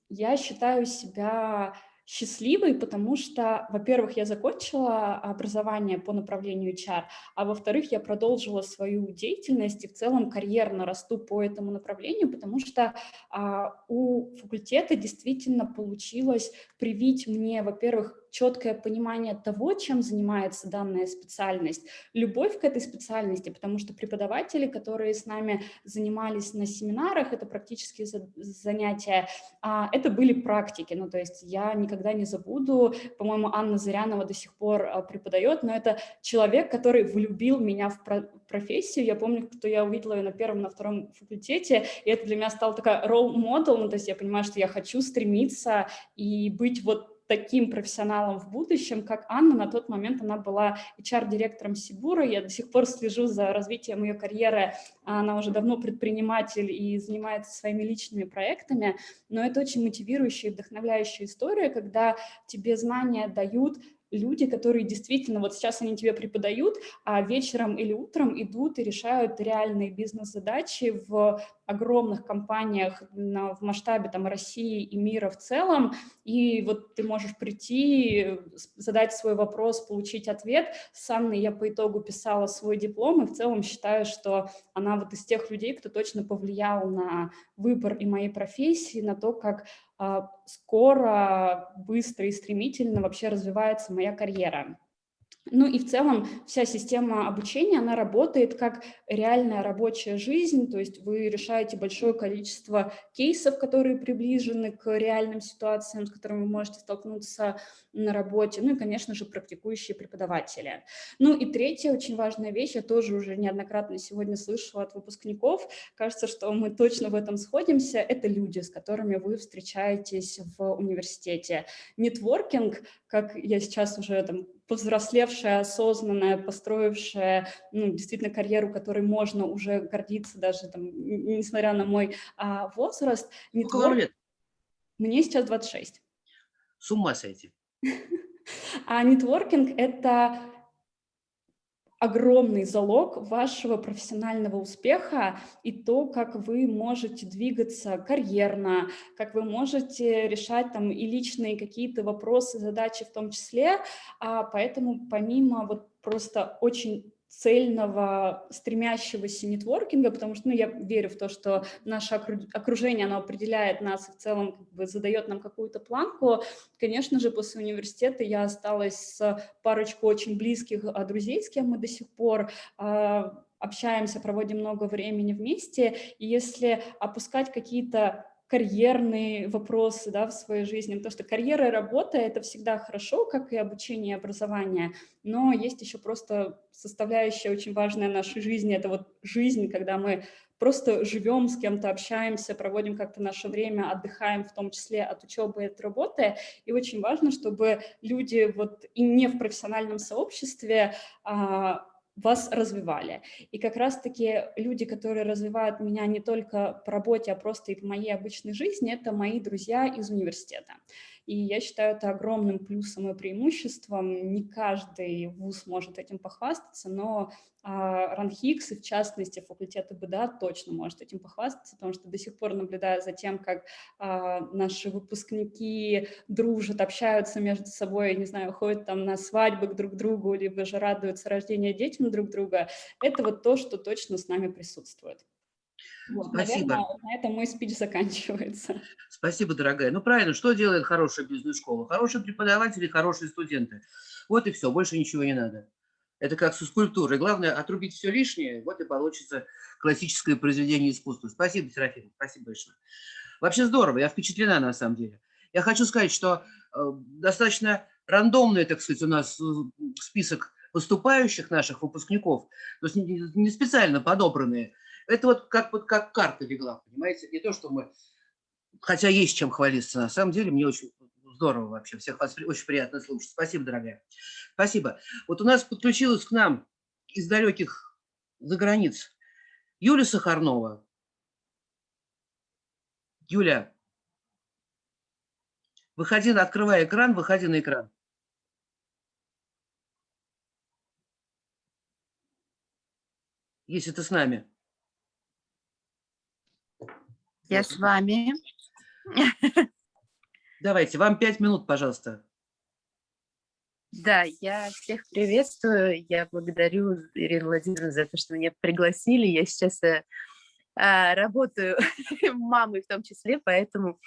я считаю себя счастливой, потому что, во-первых, я закончила образование по направлению HR, а во-вторых, я продолжила свою деятельность и в целом карьерно расту по этому направлению, потому что а, у факультета действительно получилось привить мне, во-первых, четкое понимание того, чем занимается данная специальность, любовь к этой специальности, потому что преподаватели, которые с нами занимались на семинарах, это практические занятия, а, это были практики, ну то есть я никогда не забуду, по-моему, Анна Зырянова до сих пор а, преподает, но это человек, который влюбил меня в профессию, я помню, что я увидела ее на первом, на втором факультете, и это для меня стал такой ролл-модел, ну то есть я понимаю, что я хочу стремиться и быть вот таким профессионалом в будущем, как Анна. На тот момент она была HR-директором Сибура. Я до сих пор слежу за развитием ее карьеры. Она уже давно предприниматель и занимается своими личными проектами. Но это очень мотивирующая и вдохновляющая история, когда тебе знания дают люди, которые действительно, вот сейчас они тебе преподают, а вечером или утром идут и решают реальные бизнес-задачи в огромных компаниях на, в масштабе там, России и мира в целом, и вот ты можешь прийти, задать свой вопрос, получить ответ. С Анной я по итогу писала свой диплом, и в целом считаю, что она вот из тех людей, кто точно повлиял на выбор и моей профессии, на то, как а, скоро, быстро и стремительно вообще развивается моя карьера. Ну и в целом вся система обучения, она работает как реальная рабочая жизнь, то есть вы решаете большое количество кейсов, которые приближены к реальным ситуациям, с которыми вы можете столкнуться на работе, ну и, конечно же, практикующие преподаватели. Ну и третья очень важная вещь, я тоже уже неоднократно сегодня слышала от выпускников, кажется, что мы точно в этом сходимся, это люди, с которыми вы встречаетесь в университете. Нетворкинг, как я сейчас уже там повзрослевшая, осознанная, построившая ну, действительно карьеру, которой можно уже гордиться даже, там, несмотря на мой а, возраст. Сколько лет? Мне сейчас 26. С ума сойти. А нетворкинг – это огромный залог вашего профессионального успеха и то, как вы можете двигаться карьерно, как вы можете решать там и личные какие-то вопросы, задачи в том числе. А поэтому помимо вот просто очень цельного, стремящегося нетворкинга, потому что ну, я верю в то, что наше окружение, оно определяет нас и в целом как бы задает нам какую-то планку. Конечно же, после университета я осталась с парочкой очень близких а, друзей, с кем мы до сих пор а, общаемся, проводим много времени вместе. И если опускать какие-то карьерные вопросы да, в своей жизни, потому что карьера и работа – это всегда хорошо, как и обучение и образование, но есть еще просто составляющая очень важная нашей жизни – это вот жизнь, когда мы просто живем, с кем-то общаемся, проводим как-то наше время, отдыхаем в том числе от учебы и от работы. И очень важно, чтобы люди вот и не в профессиональном сообществе а, вас развивали. И как раз-таки люди, которые развивают меня не только по работе, а просто и по моей обычной жизни, это мои друзья из университета. И я считаю это огромным плюсом и преимуществом. Не каждый вуз может этим похвастаться, но РАНХИКС, и в частности факультет ИБДА, точно может этим похвастаться, потому что до сих пор наблюдаю за тем, как а, наши выпускники дружат, общаются между собой, не знаю, ходят там на свадьбы к друг другу, либо же радуются рождению детям друг друга. Это вот то, что точно с нами присутствует. Вот, Спасибо. Наверное, на этом мой спич заканчивается. Спасибо, дорогая. Ну, правильно, что делает хорошая бизнес-школа? Хорошие преподаватели, хорошие студенты. Вот и все, больше ничего не надо. Это как со скульптурой. Главное – отрубить все лишнее, вот и получится классическое произведение искусства. Спасибо, Серафим, спасибо большое. Вообще здорово, я впечатлена на самом деле. Я хочу сказать, что э, достаточно рандомный, так сказать, у нас э, список поступающих наших выпускников, то есть не специально подобранные – это вот как, вот как карта легла, понимаете? Не то, что мы... Хотя есть чем хвалиться. На самом деле мне очень здорово вообще. Всех вас очень приятно слушать. Спасибо, дорогая. Спасибо. Вот у нас подключилась к нам из далеких за границ Юля Сахарнова. Юля, выходи, открывай экран, выходи на экран. Если ты с нами. Я с вами. Давайте, вам пять минут, пожалуйста. Да, я всех приветствую. Я благодарю Ирину Владимировну за то, что меня пригласили. Я сейчас э, а, работаю мамой в том числе, поэтому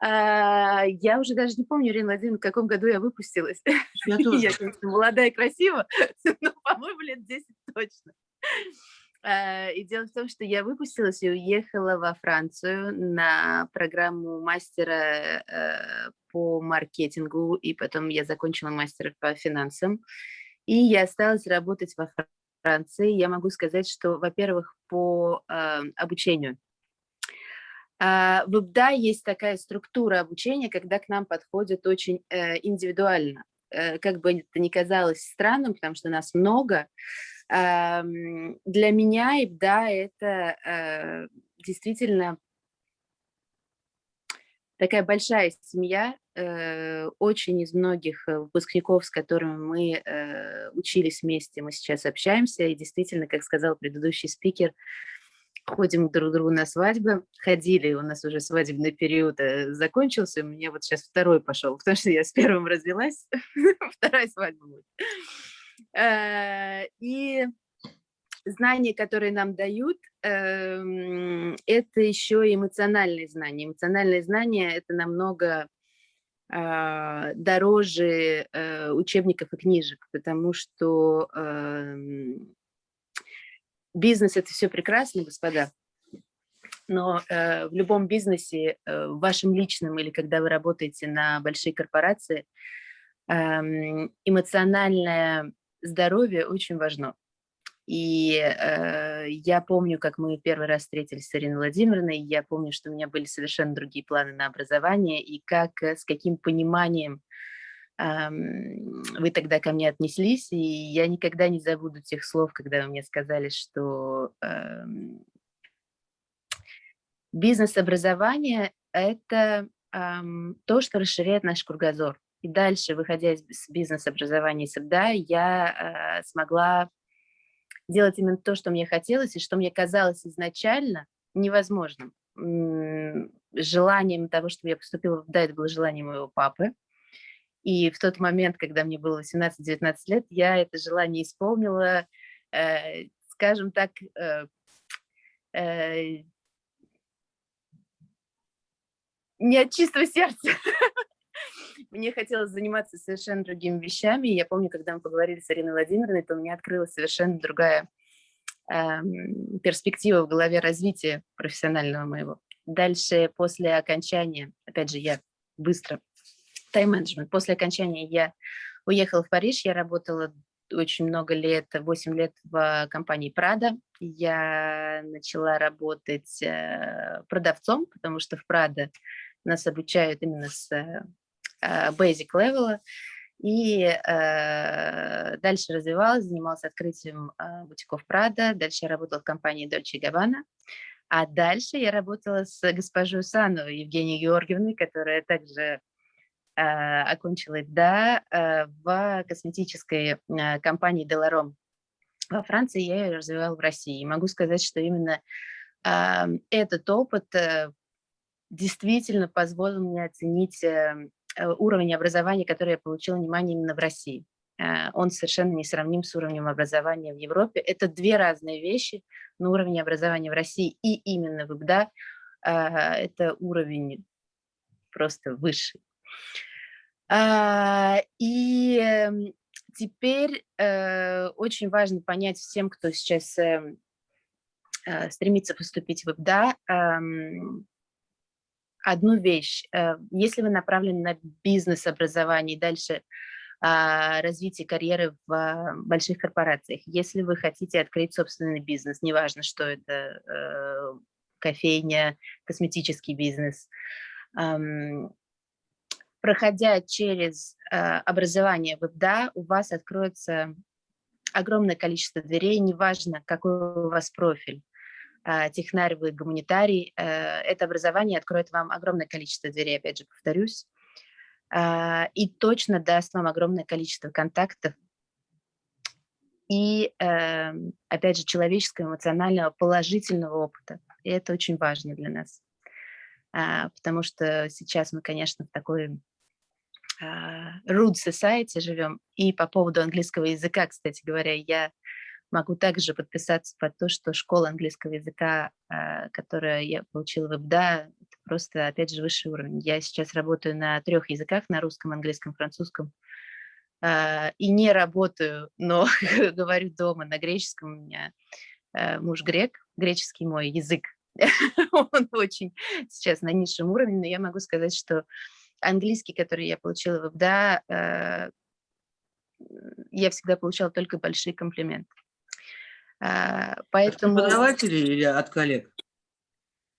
а, я уже даже не помню, Ирина Владимировна, в каком году я выпустилась. Я тоже. Я, конечно, молодая и красивая, но, по-моему, лет 10 точно. Э, и дело в том, что я выпустилась и уехала во Францию на программу мастера э, по маркетингу, и потом я закончила мастера по финансам. И я осталась работать во Франции. Я могу сказать, что, во-первых, по э, обучению. В ИБДА есть такая структура обучения, когда к нам подходят очень индивидуально. Как бы это ни казалось странным, потому что нас много, для меня, да, это э, действительно такая большая семья, э, очень из многих э, выпускников, с которыми мы учились вместе, мы сейчас общаемся, и действительно, как сказал предыдущий спикер, ходим друг к другу на свадьбы. Ходили, у нас уже свадебный период закончился, у меня вот сейчас второй пошел, потому что я с первым развелась, вторая свадьба будет. Э, и знания, которые нам дают, эм, это еще эмоциональные знания. Эмоциональные знания – это намного а, дороже э, учебников и книжек, потому что эм, бизнес – это все прекрасно, господа, но э, в любом бизнесе, в вашем личном или когда вы работаете на большие корпорации, эм, эмоциональное здоровье очень важно. И э, я помню, как мы первый раз встретились с Ириной Владимировной, я помню, что у меня были совершенно другие планы на образование, и как, э, с каким пониманием э, вы тогда ко мне отнеслись, и я никогда не забуду тех слов, когда вы мне сказали, что э, бизнес-образование – это э, то, что расширяет наш кругозор. И дальше, выходя из бизнес-образования из СБДА, я э, смогла делать именно то, что мне хотелось, и что мне казалось изначально невозможным. Желанием того, чтобы я поступила, да, это было желание моего папы. И в тот момент, когда мне было 18-19 лет, я это желание исполнила, э, скажем так, э, э, не от чистого сердца. Мне хотелось заниматься совершенно другими вещами. Я помню, когда мы поговорили с Ариной Владимировной, то у меня открылась совершенно другая э, перспектива в голове развития профессионального моего. Дальше, после окончания, опять же, я быстро, тайм-менеджмент, после окончания я уехала в Париж, я работала очень много лет, 8 лет в компании Prada. Я начала работать э, продавцом, потому что в Prada нас обучают именно с Э, basic level. И э, дальше развивалась, занималась открытием э, бутиков Прада, дальше я работала в компании Dolce Gabbana, а дальше я работала с госпожой Сановой Евгенией Георгиевной, которая также э, окончила да, э, в косметической э, компании Деларом во Франции, я ее развивала в России. И могу сказать, что именно э, этот опыт э, действительно позволил мне оценить э, Э, уровень образования, который я получила внимание именно в России. Э, он совершенно не сравним с уровнем образования в Европе. Это две разные вещи, но уровень образования в России и именно в ИБДА э, – это уровень просто высший. И эм, теперь очень важно понять всем, кто сейчас эм, стремится поступить в ИБДА, эм, одну вещь. Э, если вы направлены на бизнес-образование и дальше а, развитие карьеры в а, больших корпорациях, если вы хотите открыть собственный бизнес, неважно, что это, э, кофейня, косметический бизнес, проходя через а, образование в ИПДА, у вас откроется огромное количество дверей, неважно, какой у вас профиль. А, технарь, вы гуманитарий, э, это образование откроет вам огромное количество дверей, опять же, повторюсь, а, и точно даст вам огромное количество контактов и, эм, опять же, человеческого, эмоционального, положительного опыта. И это очень важно для нас, а, потому что сейчас мы, конечно, в такой rude society живем. И по поводу английского языка, кстати говоря, я Могу также подписаться под то, что школа английского языка, а, которую я получила в ИБДА, это просто, опять же, высший уровень. Я сейчас работаю на трех языках, на русском, английском, французском, а, и не работаю, но говорю дома на греческом. У меня а, муж грек, греческий мой язык, он очень сейчас на низшем уровне, но я могу сказать, что английский, который я получила в ИБДА, я всегда получала только большие комплименты. А, поэтому... От преподавателей или от коллег?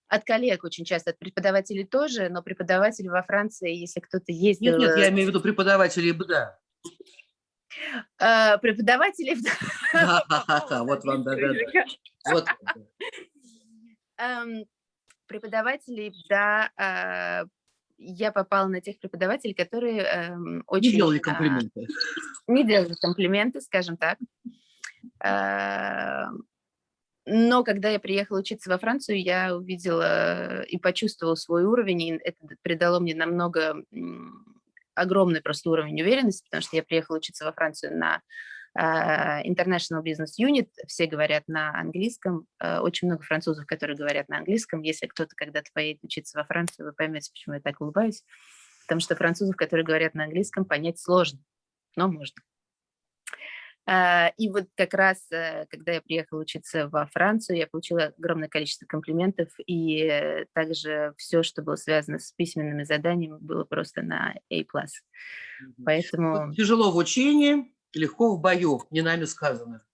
От коллег очень часто, от преподавателей тоже, но преподаватели во Франции, если кто-то ездил... Нет, нет, я имею в виду преподавателей БДА. А, преподаватели... Вот вам догадка. Вот. Эм, преподавателей, да, а, я попала на тех преподавателей, которые эм, очень... Не делали комплименты. Не делали комплименты, скажем так. Эм, Но когда я приехала учиться во Францию, я увидела и почувствовала свой уровень, и это придало мне намного огромный просто уровень уверенности, потому что я приехала учиться во Францию на а, International Business Unit, все говорят на английском, а, очень много французов, которые говорят на английском. Если кто-то когда-то поедет учиться во Францию, вы поймете, почему я так улыбаюсь, потому что французов, которые говорят на английском, понять сложно, но можно. А, И вот как раз, э, когда я приехала учиться во Францию, я получила огромное количество комплиментов, и также все, что было связано с письменными заданиями, было просто на A+. Поэтому Тяжело в учении, легко в бою, не нами сказано.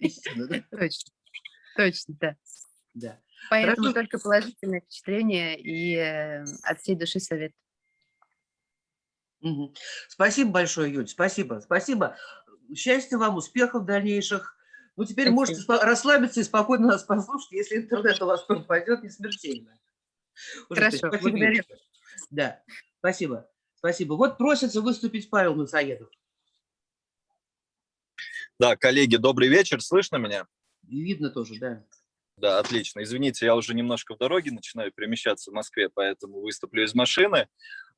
Точно, точно, да. Да. Поэтому только положительное впечатление и э, от всей души совет. Спасибо большое, Юль, спасибо, спасибо. Счастья вам, успехов дальнейших. Ну, теперь Спасибо. можете расслабиться и спокойно нас послушать, если интернет у вас пропадет, не смертельно. Уже, Хорошо, спасибо, благодарю. Да, спасибо, спасибо. Вот просится выступить Павел Насоедов. Да, коллеги, добрый вечер. Слышно меня? И видно тоже, да. Да, отлично. Извините, я уже немножко в дороге начинаю перемещаться в Москве, поэтому выступлю из машины.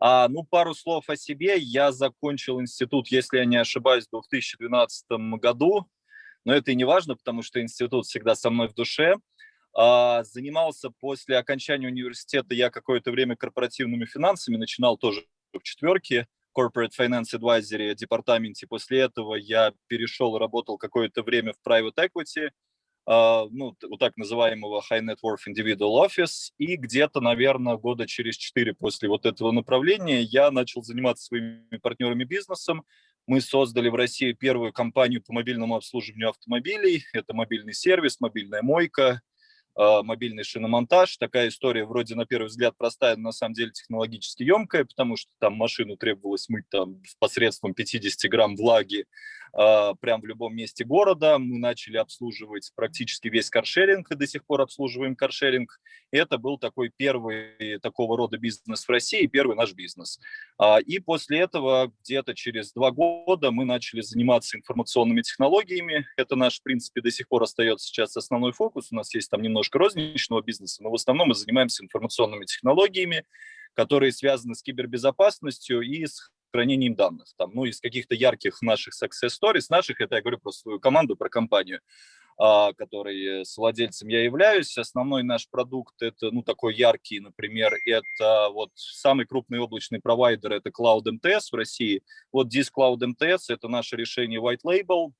А, ну, пару слов о себе. Я закончил институт, если я не ошибаюсь, в 2012 году. Но это и не важно, потому что институт всегда со мной в душе. А, занимался после окончания университета я какое-то время корпоративными финансами, начинал тоже в четверке, Corporate Finance Advisory департаменте. После этого я перешел, работал какое-то время в Private Equity, ну, т- вот так называемого High Net Worth Individual Office, и где-то, наверное, года через четыре после вот этого направления я начал заниматься своими партнерами бизнесом. Мы создали в России первую компанию по мобильному обслуживанию автомобилей. Это мобильный сервис, мобильная мойка, а, мобильный шиномонтаж. Такая история вроде на первый взгляд простая, но на самом деле технологически емкая, потому что там машину требовалось мыть там посредством 50 грамм влаги а, прям в любом месте города. Мы начали обслуживать практически весь каршеринг и до сих пор обслуживаем каршеринг. Это был такой первый такого рода бизнес в России, первый наш бизнес. А, И после этого где-то через два года мы начали заниматься информационными технологиями. Это наш, в принципе, до сих пор остается сейчас основной фокус. У нас есть там немножко розничного бизнеса, но в основном мы занимаемся информационными технологиями, которые связаны с кибербезопасностью и с хранением данных. Там, ну, из каких-то ярких наших success stories, наших, это я говорю про свою команду, про компанию, а, которой э, с владельцем я являюсь. Основной наш продукт это, ну, такой яркий, например, это вот самый крупный облачный провайдер, это Cloud MTS в России. Вот This Cloud MTS, это наше решение White Label,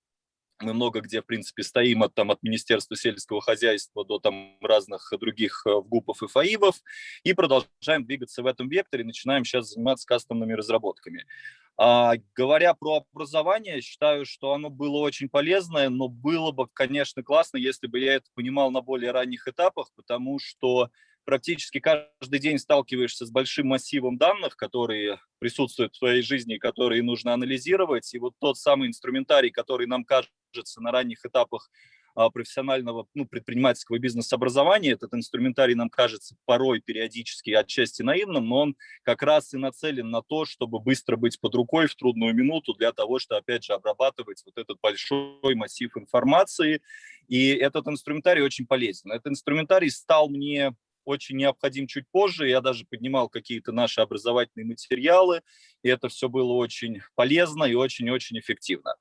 мы много где, в принципе, стоим от, там, от Министерства сельского хозяйства до там, разных других э, ГУПов и ФАИВов и продолжаем двигаться в этом векторе, начинаем сейчас заниматься кастомными разработками. А, говоря про образование, считаю, что оно было очень полезное, но было бы, конечно, классно, если бы я это понимал на более ранних этапах, потому что практически каждый день сталкиваешься с большим массивом данных, которые присутствуют в твоей жизни, которые нужно анализировать. И вот тот самый инструментарий, который нам кажется на ранних этапах а, профессионального ну, предпринимательского бизнес-образования, этот инструментарий нам кажется порой периодически отчасти наивным, но он как раз и нацелен на то, чтобы быстро быть под рукой в трудную минуту для того, чтобы, опять же, обрабатывать вот этот большой массив информации. И этот инструментарий очень полезен. Этот инструментарий стал мне очень необходим чуть позже. Я даже поднимал какие-то наши образовательные материалы, и это все было очень полезно и очень-очень эффективно.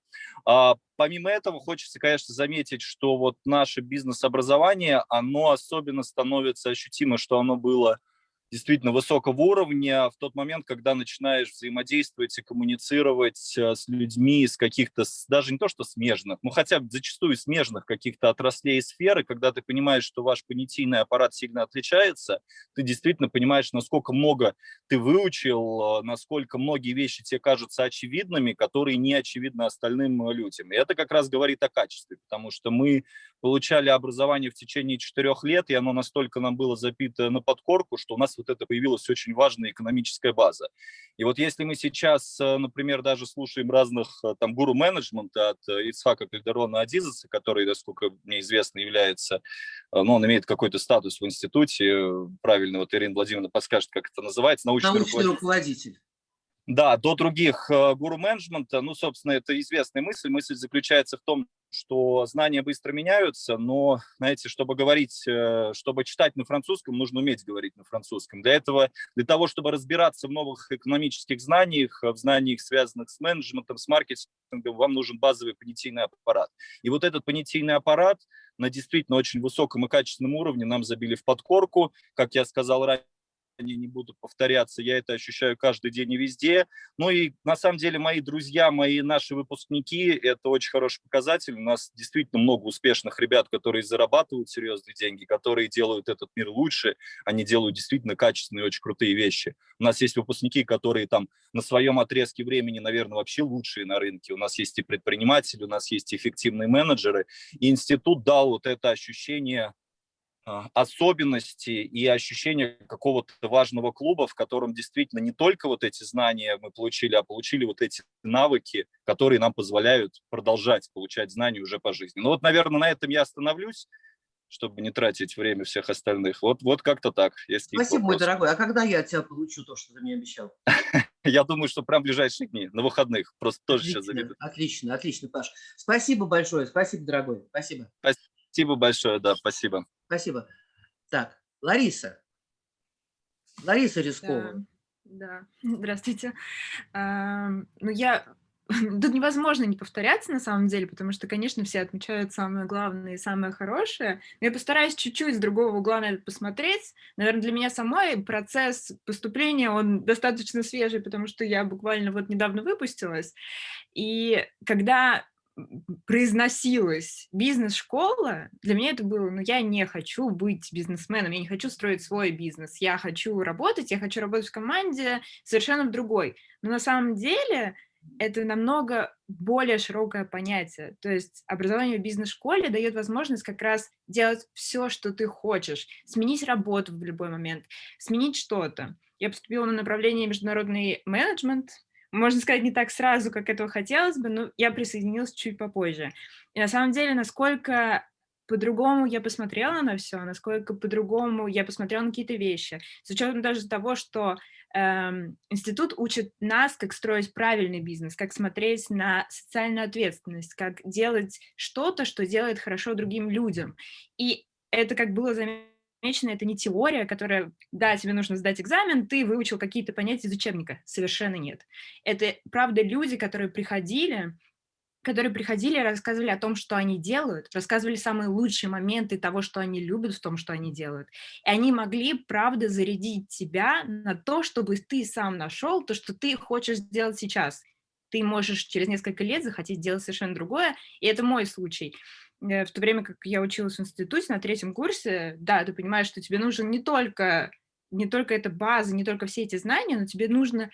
А, помимо этого, хочется, конечно, заметить, что вот наше бизнес-образование, оно особенно становится ощутимо, что оно было действительно высокого уровня в тот момент, когда начинаешь взаимодействовать и коммуницировать э, с людьми из каких-то, даже не то что смежных, но хотя бы зачастую смежных каких-то отраслей и сфер, и когда ты понимаешь, что ваш понятийный аппарат сильно отличается, ты действительно понимаешь, насколько много ты выучил, э, насколько многие вещи тебе кажутся очевидными, которые не очевидны остальным э, людям. И это как раз говорит о качестве, потому что мы получали образование в течение четырех лет, и оно настолько нам было запито на подкорку, что у нас вот это появилась очень важная экономическая база. И вот если мы сейчас, э, например, даже слушаем разных э, там гуру менеджмента от э, Ицхака Кальдерона Адизеса, который, насколько мне известно, является, ну, он имеет какой-то статус в институте, правильно, вот Ирина Владимировна подскажет, как это называется, научный, Научный руководитель. руководитель. Да, до других гуру менеджмента, ну, собственно, это известная мысль. Мысль заключается в том, что знания быстро меняются, но, знаете, чтобы говорить, э, чтобы читать на французском, нужно уметь говорить на французском. Для этого, для того, чтобы разбираться в новых экономических знаниях, в знаниях, связанных с менеджментом, с маркетингом, вам нужен базовый понятийный аппарат. И вот этот понятийный аппарат на действительно очень высоком и качественном уровне нам забили в подкорку. Как я сказал ранее, они не будут повторяться, я это ощущаю каждый день и везде. Ну и на самом деле мои друзья, мои наши выпускники, это очень хороший показатель. У нас действительно много успешных ребят, которые зарабатывают серьезные деньги, которые делают этот мир лучше, они делают действительно качественные, очень крутые вещи. У нас есть выпускники, которые там на своем отрезке времени, наверное, вообще лучшие на рынке. У нас есть и предприниматели, у нас есть эффективные менеджеры. И институт дал вот это ощущение особенности и ощущение какого-то важного клуба, в котором действительно не только вот эти знания мы получили, а получили вот эти навыки, которые нам позволяют продолжать получать знания уже по жизни. Ну вот, наверное, на этом я остановлюсь, чтобы не тратить время всех остальных. Вот, вот как-то так. Спасибо, мой дорогой. А когда я от тебя получу то, что ты мне обещал? Я думаю, что прям в ближайшие дни, на выходных. Просто тоже сейчас заведу. Отлично, отлично, Паш. Спасибо большое, спасибо, дорогой. Спасибо. Спасибо большое, да, спасибо. Спасибо. Так, Лариса. Лариса Рискова. Да, да. здравствуйте. А, ну, я... Тут невозможно не повторяться, на самом деле, потому что, конечно, все отмечают самое главное и самое хорошее. Но я постараюсь чуть-чуть с другого угла на это посмотреть. Наверное, для меня самой процесс поступления, он достаточно свежий, потому что я буквально вот недавно выпустилась. И когда произносилась бизнес-школа, для меня это было, ну, я не хочу быть бизнесменом, я не хочу строить свой бизнес, я хочу работать, я хочу работать в команде совершенно в другой. Но на самом деле это намного более широкое понятие. То есть образование в бизнес-школе дает возможность как раз делать все, что ты хочешь, сменить работу в любой момент, сменить что-то. Я поступила на направление международный менеджмент, можно сказать, не так сразу, как этого хотелось бы, но я присоединилась чуть попозже. И на самом деле, насколько по-другому я посмотрела на все, насколько по-другому я посмотрела на какие-то вещи. С учетом даже того, что эм, институт учит нас, как строить правильный бизнес, как смотреть на социальную ответственность, как делать что-то, что делает хорошо другим людям. И это, как было заметно, замечено, это не теория, которая, да, тебе нужно сдать экзамен, ты выучил какие-то понятия из учебника. Совершенно нет. Это, правда, люди, которые приходили, которые приходили и рассказывали о том, что они делают, рассказывали самые лучшие моменты того, что они любят в том, что они делают. И они могли, правда, зарядить тебя на то, чтобы ты сам нашел то, что ты хочешь сделать сейчас. Ты можешь через несколько лет захотеть делать совершенно другое, и это мой случай. Э, в то время как я училась в институте на третьем курсе, да, ты понимаешь, что тебе нужен не только, не только эта база, не только все эти знания, но тебе нужно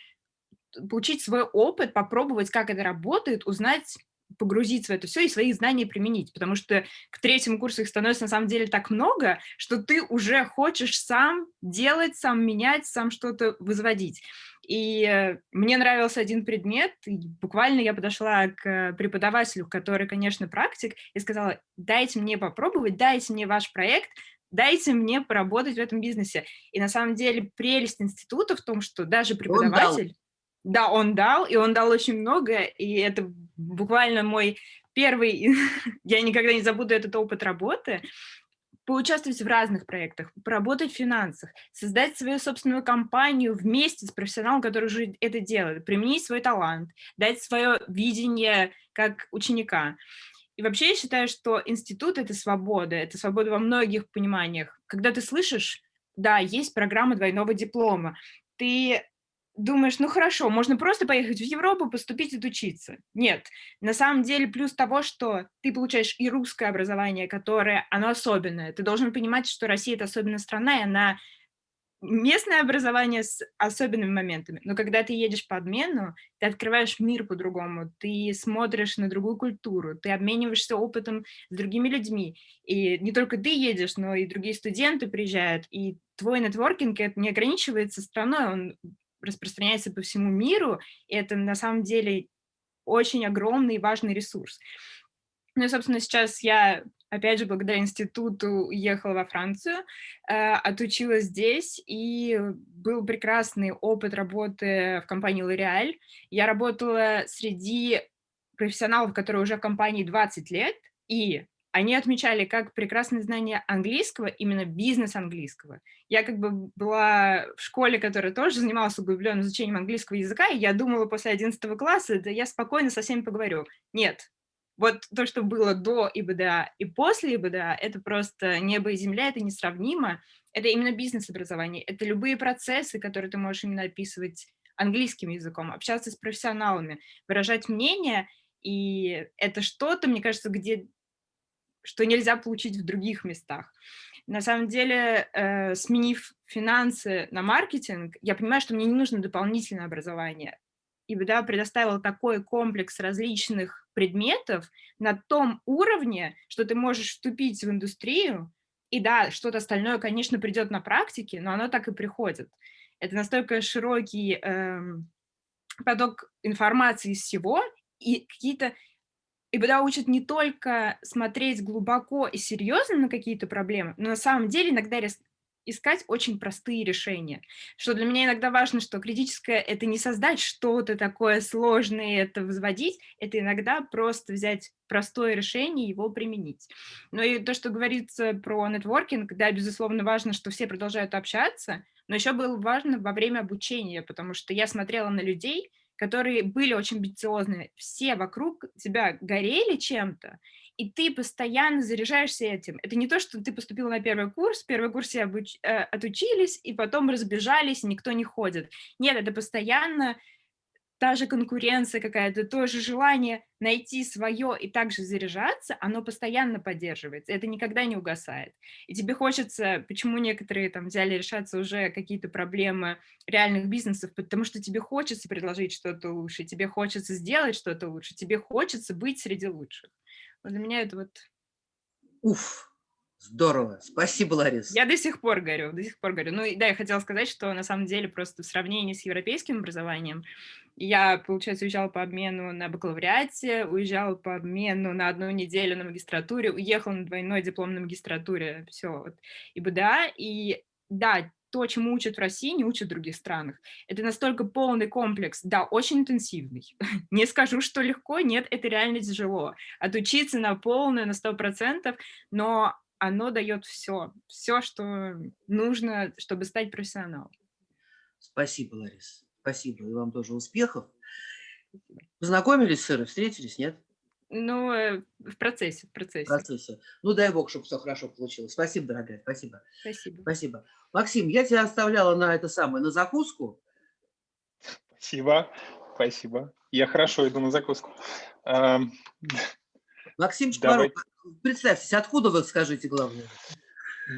получить свой опыт, попробовать, как это работает, узнать, погрузиться в это все и свои знания применить, потому что к третьему курсу их становится на самом деле так много, что ты уже хочешь сам делать, сам менять, сам что-то возводить. И э, мне нравился один предмет, и буквально я подошла к преподавателю, который, конечно, практик, и сказала, дайте мне попробовать, дайте мне ваш проект, дайте мне поработать в этом бизнесе. И на самом деле прелесть института в том, что даже преподаватель... Да, он дал, и он дал очень много, и это буквально мой первый, я никогда не забуду этот опыт работы, поучаствовать в разных проектах, поработать в финансах, создать свою собственную компанию вместе с профессионалом, который уже это делает, применить свой талант, дать свое видение как ученика. И вообще я считаю, что институт — это свобода, это свобода во многих пониманиях. Когда ты слышишь, да, есть программа двойного диплома, ты думаешь, ну хорошо, можно просто поехать в Европу, поступить и учиться. Нет, на самом деле плюс того, что ты получаешь и русское образование, которое, оно особенное. Ты должен понимать, что Россия – это особенная страна, и она местное образование с особенными моментами. Но когда ты едешь по обмену, ты открываешь мир по-другому, ты смотришь на другую культуру, ты обмениваешься опытом с другими людьми. И не только ты едешь, но и другие студенты приезжают, и твой нетворкинг не ограничивается страной, он распространяется по всему миру, и это на самом деле очень огромный и важный ресурс. Ну и, собственно, сейчас я, опять же, благодаря институту уехала во Францию, э, отучилась здесь, и был прекрасный опыт работы в компании L'Oréal. Я работала среди профессионалов, которые уже в компании 20 лет, и они отмечали как прекрасное знание английского, именно бизнес английского. Я как бы была в школе, которая тоже занималась углубленным изучением английского языка, и я думала после 11 класса, да я спокойно со всеми поговорю. Нет, вот то, что было до ИБДА и после ИБДА, это просто небо и земля, это несравнимо. Это именно бизнес-образование, это любые процессы, которые ты можешь именно описывать английским языком, общаться с профессионалами, выражать мнение, и это что-то, мне кажется, где что нельзя получить в других местах. На самом деле, э, сменив финансы на маркетинг, я понимаю, что мне не нужно дополнительное образование. И да, предоставила такой комплекс различных предметов на том уровне, что ты можешь вступить в индустрию, и да, что-то остальное, конечно, придет на практике, но оно так и приходит. Это настолько широкий эм, поток информации из всего, и какие-то и ИБДА учат не только смотреть глубоко и серьезно на какие-то проблемы, но на самом деле иногда искать очень простые решения. Что для меня иногда важно, что критическое — это не создать что-то такое сложное, это возводить, это иногда просто взять простое решение и его применить. Но и то, что говорится про нетворкинг, да, безусловно, важно, что все продолжают общаться, но еще было важно во время обучения, потому что я смотрела на людей, которые были очень амбициозные, все вокруг тебя горели чем-то, и ты постоянно заряжаешься этим. Это не то, что ты поступил на первый курс, первый курс все обуч... э, отучились, и потом разбежались, и никто не ходит. Нет, это постоянно та же конкуренция какая-то, то же желание найти свое и также заряжаться, оно постоянно поддерживается, это никогда не угасает. И тебе хочется, почему некоторые там взяли решаться уже какие-то проблемы реальных бизнесов, потому что тебе хочется предложить что-то лучше, тебе хочется сделать что-то лучше, тебе хочется быть среди лучших. Вот для меня это вот... Уф, Здорово. Спасибо, Ларис. Я до сих пор говорю, до сих пор говорю. Ну, да, я хотела сказать, что на самом деле просто в сравнении с европейским образованием, я, получается, уезжала по обмену на бакалавриате, уезжала по обмену на одну неделю на магистратуре, уехала на двойной диплом на магистратуре, все, вот, и БДА, и да, то, чему учат в России, не учат в других странах. Это настолько полный комплекс, да, очень интенсивный. Не скажу, что легко, нет, это реально тяжело. Отучиться на полную, на сто процентов, но оно дает все, все, что нужно, чтобы стать профессионалом. Спасибо, Ларис. Спасибо. И вам тоже успехов. Познакомились с Ирой, встретились, нет? Ну, э, в процессе, в процессе. В процессе. Ну, дай бог, чтобы все хорошо получилось. Спасибо, дорогая, спасибо. Спасибо. Спасибо. Максим, я тебя оставляла на это самое, на закуску. Спасибо, спасибо. Я хорошо иду на закуску. Максим Шпаров, представьтесь, откуда вы, скажите, главное?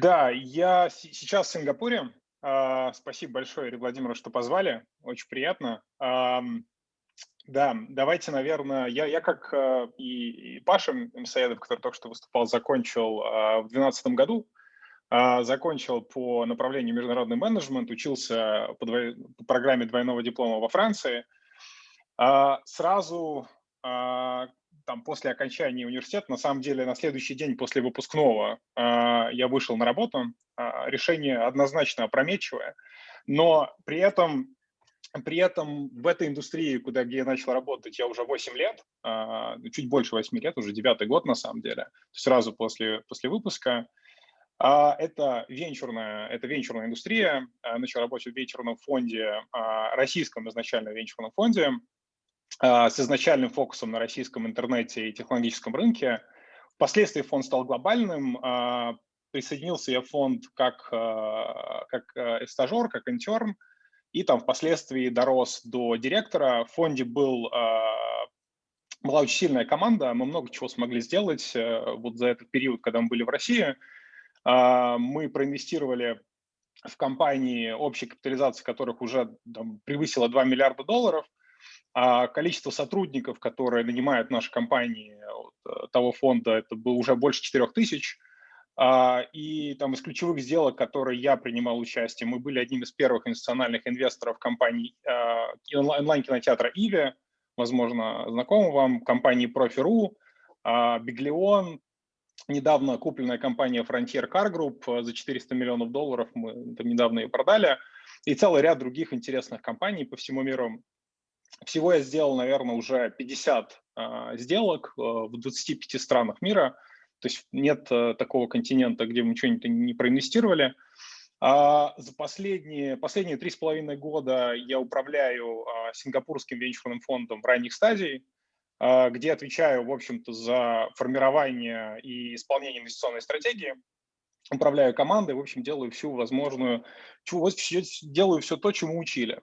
Да, я сейчас в Сингапуре. А, спасибо большое, Ирина Владимировна, что позвали. Очень приятно. Да, давайте, наверное, я, я как а, и, и Паша Мсаедов, который только что выступал, закончил а, в 2012 году, закончил по направлению международный менеджмент, учился по, двой, по программе двойного диплома во Франции. Сразу там, после окончания университета, на самом деле на следующий день после выпускного я вышел на работу. Решение однозначно опрометчивое, но при этом, при этом в этой индустрии, куда, где я начал работать, я уже 8 лет, э, чуть больше 8 лет, уже девятый год на самом деле, сразу после, после выпуска. Это венчурная, это венчурная индустрия. Начал работать в венчурном фонде, российском изначально венчурном фонде, а, с изначальным фокусом на российском интернете и технологическом рынке. Впоследствии фонд стал глобальным. А, присоединился я в фонд как, а, как э, стажер, как интерн, и там впоследствии дорос до директора. В фонде был, была очень сильная команда, мы много чего смогли сделать э, вот за этот период, когда мы были в России. Мы проинвестировали в компании, общей капитализации которых уже там, превысила 2 миллиарда долларов – а количество сотрудников, которые нанимают наши компании вот, э, того фонда, это было уже больше 4 тысяч. А, и там из ключевых сделок, которые я принимал участие, мы были одним из первых институциональных инвесторов компании а, онлайн-кинотеатра «Иви», возможно, знакомы вам, компании «Профи.ру», «Биглион», недавно купленная компания Frontier Car Group за 400 миллионов долларов, мы там недавно ее продали, и целый ряд других интересных компаний по всему миру. Всего я сделал, наверное, уже 50 а, сделок в 25 странах мира. То есть нет э, такого континента, где мы что-нибудь не проинвестировали. А за последние, последние три с половиной года я управляю а, сингапурским венчурным фондом в ранних стадий, а, где отвечаю, в общем-то, за формирование и исполнение инвестиционной стратегии, управляю командой, в общем, делаю всю возможную, делаю все то, чему учили.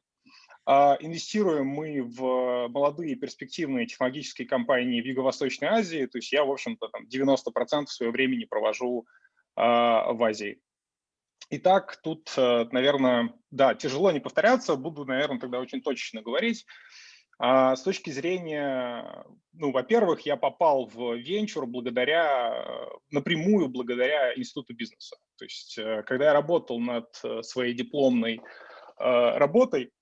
А, инвестируем мы в молодые перспективные технологические компании в Юго-Восточной Азии, то есть я, в общем-то, там 90% своего времени провожу а, в Азии. Итак, тут, э, наверное, да, тяжело не повторяться, буду, наверное, тогда очень точно говорить. А с точки зрения, ну, во-первых, я попал в венчур благодаря, напрямую благодаря институту бизнеса. То есть, э, когда я работал над э, своей дипломной э, работой,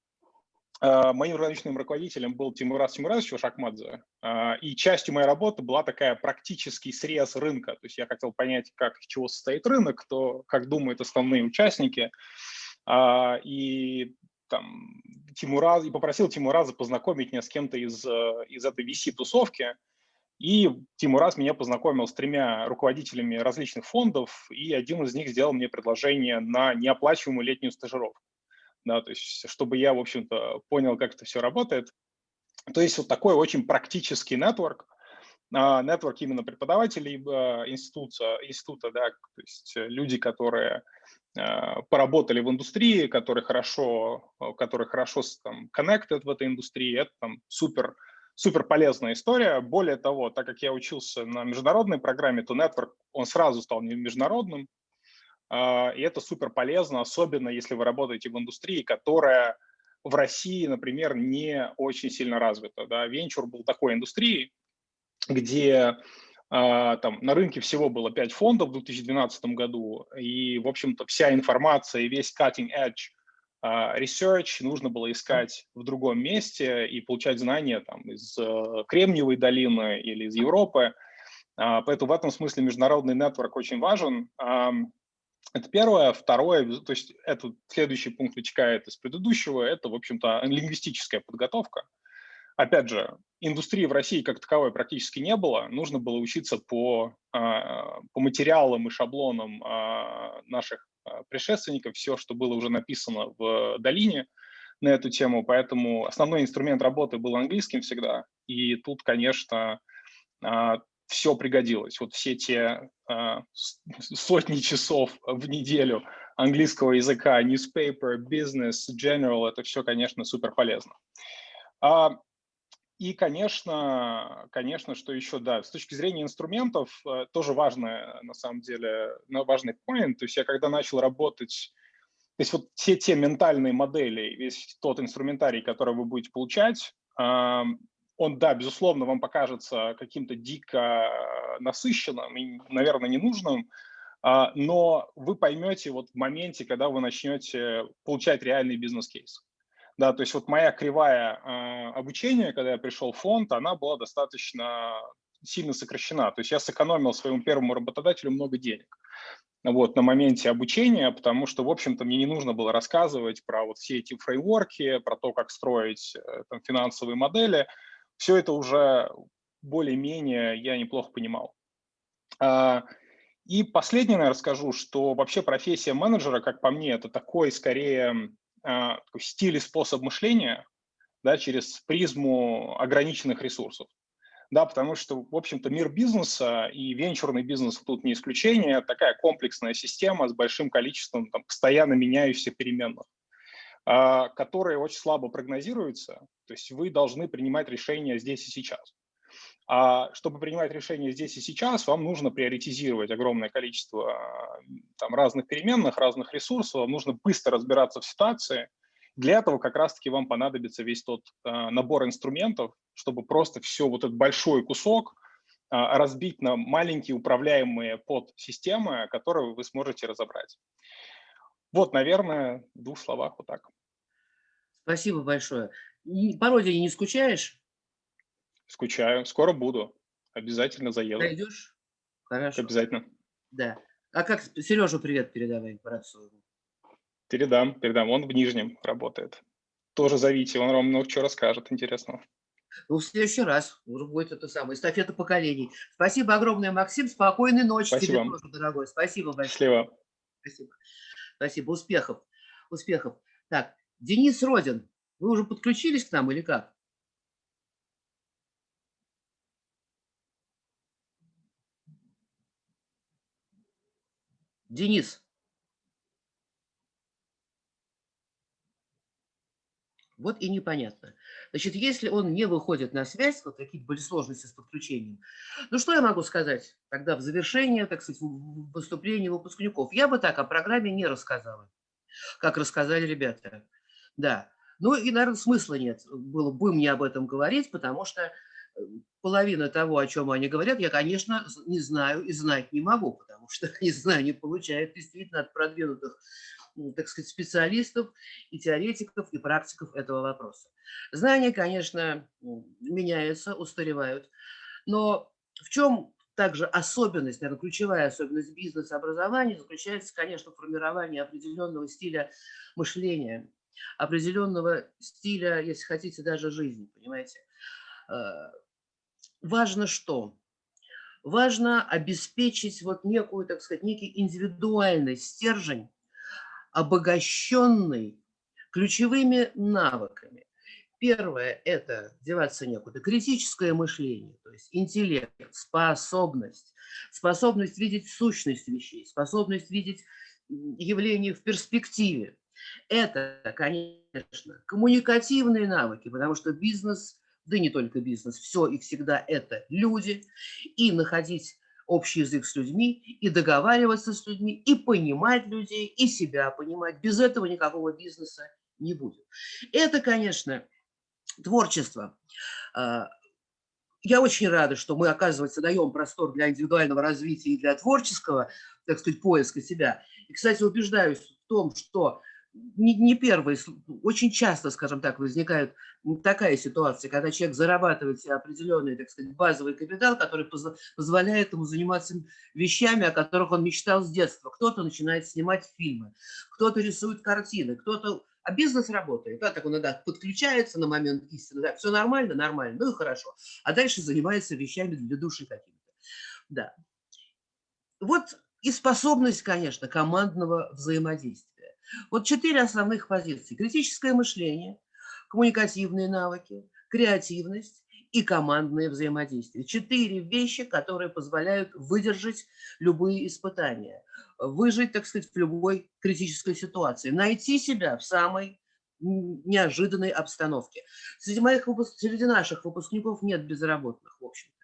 моим научным руководителем был Тимурас Тимуразович Шахмадзе, и частью моей работы была такая практический срез рынка. То есть я хотел понять, как, из чего состоит рынок, кто, как думают основные участники, и там, Тимураз, и попросил Тимураза познакомить меня с кем-то из, э, из этой VC-тусовки. И Тимураз меня познакомил с тремя руководителями различных фондов, и один из них сделал мне предложение на неоплачиваемую летнюю стажировку. Да, то есть, чтобы я, в общем-то, понял, как это все работает. То есть вот такой очень практический нетворк, нетворк именно преподавателей э, института, института да, то есть люди, которые Э, поработали в индустрии, которые хорошо, которые хорошо там, connected в этой индустрии, это там супер, супер полезная история. Более того, так как я учился на международной программе, то Network, он сразу стал международным, и это супер полезно, особенно если вы работаете в индустрии, которая в России, например, не очень сильно развита. Да? Венчур был такой индустрией, где а, там на рынке всего было 5 фондов в 2012 году, и, в общем-то, вся информация и весь cutting edge а, research нужно было искать в другом месте и получать знания там из э, Кремниевой долины или из Европы. А, поэтому в этом смысле международный нетворк очень важен. Это первое. Второе, то есть этот следующий пункт вытекает из предыдущего, это, в общем-то, лингвистическая подготовка. Опять же, индустрии в России как таковой практически не было. Нужно было учиться по, а, по материалам и шаблонам а, наших а, предшественников, все, что было уже написано в долине на эту тему. Поэтому основной инструмент работы был английским всегда. И тут, конечно, все пригодилось. Вот все те сотни часов в неделю английского языка, newspaper, business, general, это все, конечно, супер полезно. И, конечно, конечно, что еще, да, с точки зрения инструментов, э, тоже важное, на самом деле, важный point. То есть я когда начал работать, то есть вот все те ментальные модели, весь тот инструментарий, который вы будете получать, он, да, безусловно, вам покажется каким-то дико насыщенным и, наверное, ненужным, а, но вы поймете вот в моменте, когда вы начнете получать реальный бизнес-кейс. Да, то есть вот моя кривая э, обучения, когда я пришел в фонд, она была достаточно сильно сокращена. То есть я сэкономил своему первому работодателю много денег вот, на моменте обучения, потому что, в общем-то, мне не нужно было рассказывать про вот все эти фреймворки, про то, как строить э, там, финансовые модели. Все это уже более-менее я неплохо понимал. А, и последнее, наверное, расскажу, что вообще профессия менеджера, как по мне, это такой скорее а, стиль и способ мышления да, через призму ограниченных ресурсов. Да, потому что, в общем-то, мир бизнеса и венчурный бизнес тут не исключение, такая комплексная система с большим количеством там, постоянно меняющихся переменных, которые очень слабо прогнозируются. То есть вы должны принимать решения здесь и сейчас. А чтобы принимать решения здесь и сейчас, вам нужно приоритизировать огромное количество там, разных переменных, разных ресурсов, вам нужно быстро разбираться в ситуации. Для этого как раз-таки вам понадобится весь тот э, набор инструментов, чтобы просто все вот этот большой кусок э, разбить на маленькие управляемые подсистемы, которые вы сможете разобрать. Вот, наверное, в двух словах вот так. Спасибо большое. По родине не скучаешь? Скучаю. Скоро буду. Обязательно заеду. Пойдешь? Хорошо. Обязательно. Да. А как Сережу привет передавай, брат Передам, передам. Он в Нижнем работает. тоже зовите, он вам много чего расскажет интересного. Ну, в следующий раз уже будет это самое, эстафета поколений. Спасибо огромное, Максим. Спокойной ночи Спасибо. тебе тоже, дорогой. Спасибо большое. Счастливо. Спасибо. Спасибо. Успехов. Успехов. Так, Денис Родин, вы уже подключились к нам или как? Денис. Вот и непонятно. Значит, если он не выходит на связь, вот какие-то были сложности с подключением, ну что я могу сказать тогда в завершение, так сказать, выступления выпускников? Я бы так о программе не рассказала, как рассказали ребята. Да. Ну и, наверное, смысла нет было бы мне об этом говорить, потому что э, половина того, о чем они говорят, я, конечно, не знаю и знать не могу, потому что не знаю, не получают действительно от продвинутых, так сказать, специалистов и теоретиков, и практиков этого вопроса. Знания, конечно, меняются, устаревают, но в чем также особенность, наверное, ключевая особенность бизнес-образования заключается, конечно, в формировании определенного стиля мышления, определенного стиля, если хотите, даже жизни, понимаете. Э, Важно что? Важно обеспечить вот некую, так сказать, некий индивидуальный стержень, обогащенный ключевыми навыками. Первое – это, деваться некуда, критическое мышление, то есть интеллект, способность, способность видеть сущность вещей, способность видеть м, явления в перспективе. Это, конечно, коммуникативные навыки, потому что бизнес, да не только бизнес, все и всегда это люди, и находить общий язык с людьми, и договариваться с людьми, и понимать людей, и себя понимать. Без этого никакого бизнеса не будет. Это, конечно, творчество. А, Я очень рада, что мы, оказывается, даем простор для индивидуального развития и для творческого, так сказать, поиска себя. И, кстати, убеждаюсь в том, что не, не первый, очень часто, скажем так, возникает такая ситуация, когда человек зарабатывает себе определенный, так сказать, базовый капитал, который позволяет ему заниматься вещами, о которых он мечтал с детства. Кто-то начинает снимать фильмы, кто-то рисует картины, кто-то... А бизнес работает. Да, так он иногда подключается на момент истины. Да, все нормально, нормально, ну и хорошо. А дальше занимается вещами для души какими-то. Да. Вот и способность, конечно, командного взаимодействия. Вот четыре основных позиции. Критическое мышление, коммуникативные навыки, креативность и командное взаимодействие. Четыре вещи, которые позволяют выдержать любые испытания, выжить, так сказать, в любой критической ситуации, найти себя в самой неожиданной обстановке. Среди, моих, среди наших выпускников нет безработных, в общем-то.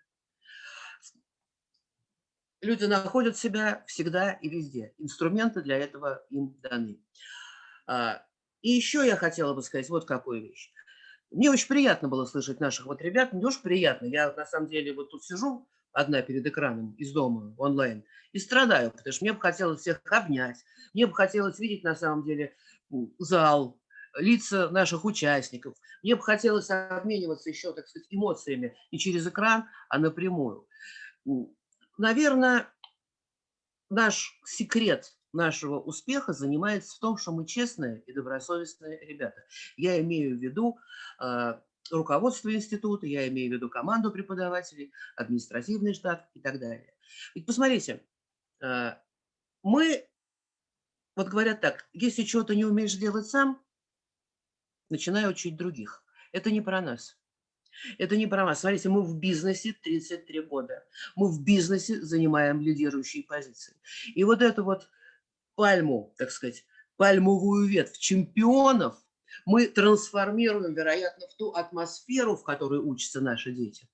Люди находят себя всегда и везде. Инструменты для этого им даны. А, И еще я хотела бы сказать вот какую вещь. Мне очень приятно было слышать наших вот ребят, не очень приятно. Я на самом деле вот тут сижу одна перед экраном из дома онлайн и страдаю, потому что мне бы хотелось всех обнять, мне бы хотелось видеть на самом деле зал, лица наших участников. Мне бы хотелось обмениваться еще, так сказать, эмоциями не через экран, а напрямую. Наверное, наш секрет нашего успеха занимается в том, что мы честные и добросовестные ребята. Я имею в виду э, руководство института, я имею в виду команду преподавателей, административный штат и так далее. Ведь посмотрите, э, мы, вот говорят так, если чего-то не умеешь делать сам, начинай учить других. Это не про нас. Это не про нас. Смотрите, мы в бизнесе 33 года. Мы в бизнесе занимаем лидирующие позиции. И вот эту вот пальму, так сказать, пальмовую ветвь чемпионов мы трансформируем, вероятно, в ту атмосферу, в которой учатся наши дети.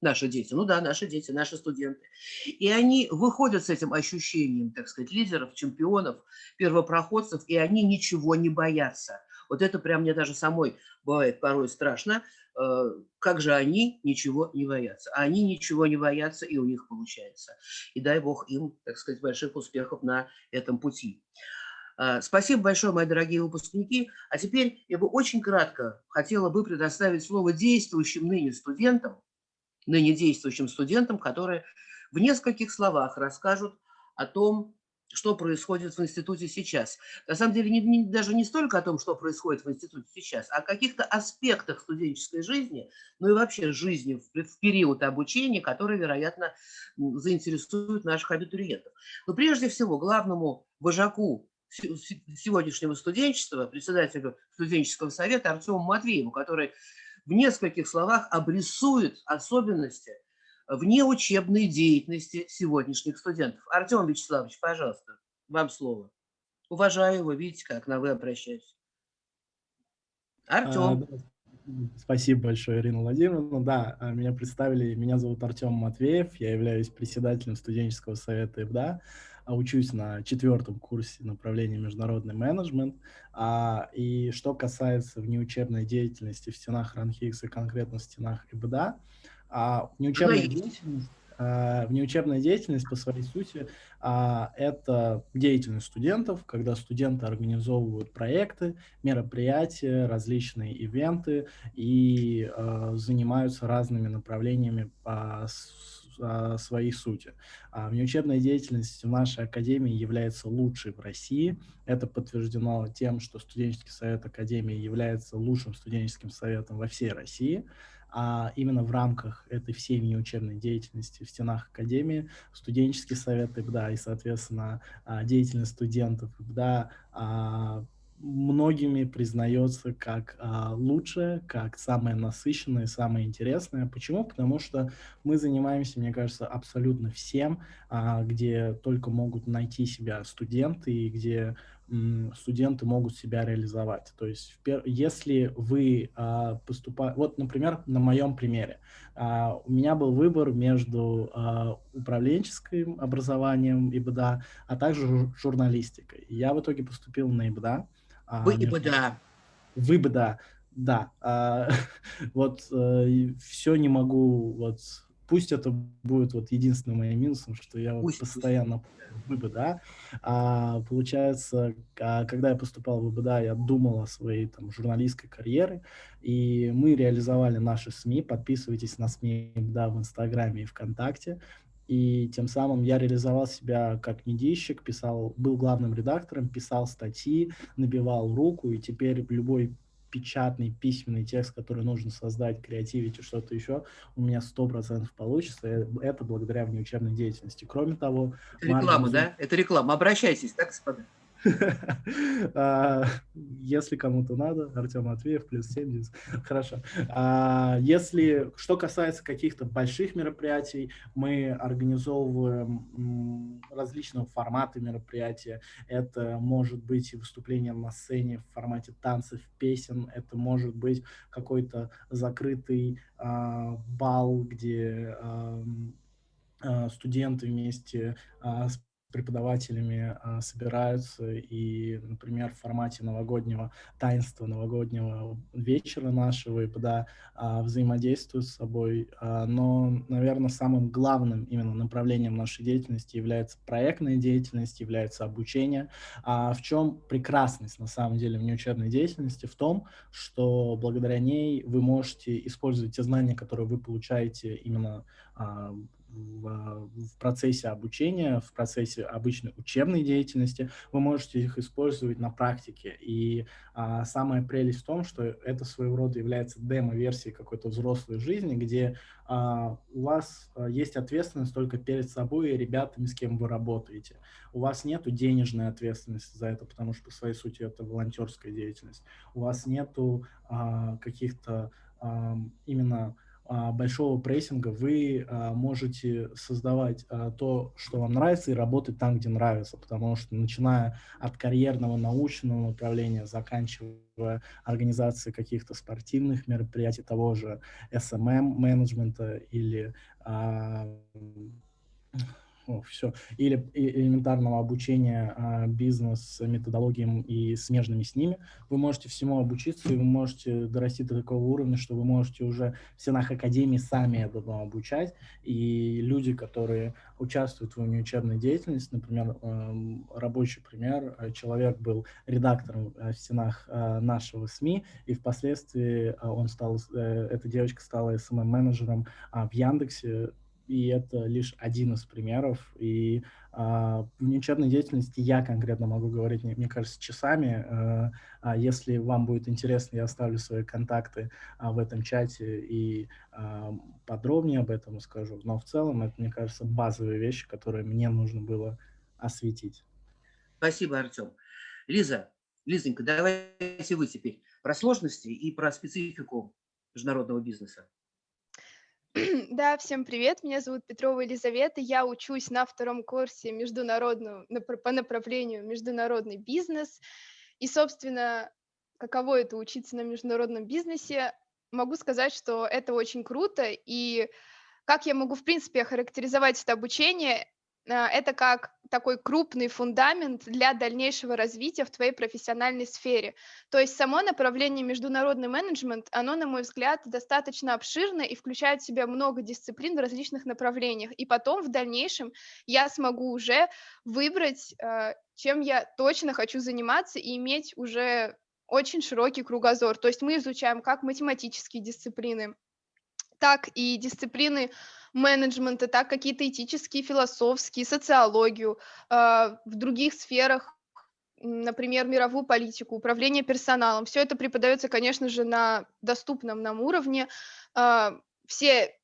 Наши дети, ну да, наши дети, наши студенты. И они выходят с этим ощущением, так сказать, лидеров, чемпионов, первопроходцев, и они ничего не боятся. Вот это прям мне даже самой бывает порой страшно, э, как же они ничего не боятся. Они ничего не боятся, и у них получается. И дай бог им, так сказать, больших успехов на этом пути. А, Спасибо большое, мои дорогие выпускники. А теперь я бы очень кратко хотела бы предоставить слово действующим ныне студентам, ныне действующим студентам, которые в нескольких словах расскажут о том, что происходит в институте сейчас. На самом деле, не, не, даже не столько о том, что происходит в институте сейчас, а о каких-то аспектах студенческой жизни, ну и вообще жизни в, в период обучения, которые, вероятно, заинтересуют наших абитуриентов. Но прежде всего, главному вожаку сегодняшнего студенчества, председателю студенческого совета Артему Матвееву, который в нескольких словах обрисует особенности внеучебной деятельности сегодняшних студентов. Артем Вячеславович, пожалуйста, вам слово. Уважаю его, видите, как на вы обращаюсь. Артем. А, спасибо большое, Ирина Владимировна. Да, а, меня представили, меня зовут Артем Матвеев, я являюсь председателем студенческого совета ИБДА, а, учусь на четвертом курсе направления международный менеджмент. И что касается внеучебной деятельности в стенах РАНХИКС и конкретно в стенах ИБДА, а внеучебная деятельность, а, внеучебная деятельность по своей сути а, это деятельность студентов, когда студенты организовывают проекты, мероприятия, различные ивенты и а, занимаются разными направлениями по своей сути. А внеучебная деятельность в нашей академии является лучшей в России. Это подтверждено тем, что студенческий совет академии является лучшим студенческим советом во всей России а именно в рамках этой всей внеучебной деятельности в стенах Академии, студенческий совет ИБДА и, соответственно, а, деятельность студентов ИБДА а, многими признается как а, лучшее, как самое насыщенное, самое интересное. Почему? Потому что мы занимаемся, мне кажется, абсолютно всем, а, где только могут найти себя студенты и где студенты могут себя реализовать. То есть, если вы а, поступаете... Вот, например, на моем примере. А, у меня был выбор между а, управленческим образованием ИБДА, а также журналистикой. Я в итоге поступил на ИБДА. Вы ИБДА. В ИБДА, да. Вот э, все не могу вот пусть это будет вот единственным моим минусом, что я вот постоянно в ВБДА. А, получается, а, когда я поступал в ВБДА, я думал о своей там журналистской карьере, и мы реализовали наши СМИ. Подписывайтесь на СМИ ВБДА в Инстаграме и ВКонтакте. И тем самым я реализовал себя как медийщик, писал, был главным редактором, писал статьи, набивал руку, и теперь любой печатный, письменный текст, который нужно создать, креативить что-то еще, у меня 100% получится. Это благодаря внеучебной деятельности. Кроме того... Это реклама, да? Это реклама. Обращайтесь, так, господа? А, если кому-то надо, Артем Матвеев, плюс 70. Хорошо. А, если, что касается каких-то больших мероприятий, мы организовываем различного формата мероприятия. Это может быть и выступление на сцене в формате танцев, песен. Это может быть какой-то закрытый а, бал, где студенты вместе с преподавателями а, собираются и, например, в формате новогоднего таинства, новогоднего вечера нашего и да, а, взаимодействуют с собой. А, но, наверное, самым главным именно направлением нашей деятельности является проектная деятельность, является обучение. А в чем прекрасность, на самом деле, внеучебной деятельности? В том, что благодаря ней вы можете использовать те знания, которые вы получаете именно в, в процессе обучения, в процессе обычной учебной деятельности, вы можете их использовать на практике. И а, самая прелесть в том, что это своего рода является демо-версией какой-то взрослой жизни, где а, у вас а, есть ответственность только перед собой и ребятами, с кем вы работаете. У вас нет денежной ответственности за это, потому что по своей сути это волонтерская деятельность. У вас нету а, каких-то а, именно а, большого прессинга вы а, можете создавать а, то, что вам нравится, и работать там, где нравится, потому что начиная от карьерного научного направления, заканчивая организацией каких-то спортивных мероприятий, того же SMM-менеджмента или все, или элементарного обучения а, бизнес-методологиям и смежными с ними, вы можете всему обучиться, и вы можете дорасти до такого уровня, что вы можете уже в стенах академии сами этому обучать, и люди, которые участвуют в внеучебной деятельности, например, э, рабочий пример, э, человек был редактором э, в стенах э, нашего СМИ, и впоследствии э, он стал, э, эта девочка стала СММ-менеджером э, в Яндексе, и это лишь один из примеров. И а, в неучебной деятельности я конкретно могу говорить, мне, кажется, часами. А, а если вам будет интересно, я оставлю свои контакты а, в этом чате и подробнее об этом скажу. Но в целом это, мне кажется, базовые вещи, которые мне нужно было осветить. Спасибо, Артем. Лиза, Лизонька, давайте вы теперь про сложности и про специфику международного бизнеса. Да, всем привет. Меня зовут Петрова Елизавета. Я учусь на втором курсе международного, по направлению международный бизнес. И, собственно, каково это учиться на международном бизнесе, могу сказать, что это очень круто. И как я могу, в принципе, охарактеризовать это обучение, это как такой крупный фундамент для дальнейшего развития в твоей профессиональной сфере. То есть само направление международный менеджмент, оно, на мой взгляд, достаточно обширно и включает в себя много дисциплин в различных направлениях. И потом в дальнейшем я смогу уже выбрать, а, чем я точно хочу заниматься и иметь уже очень широкий кругозор. То есть мы изучаем как математические дисциплины, так и дисциплины менеджмента, так какие-то этические, философские, социологию, а, в других сферах, например, мировую политику, управление персоналом. Все это преподается, конечно же, на доступном нам уровне. А, все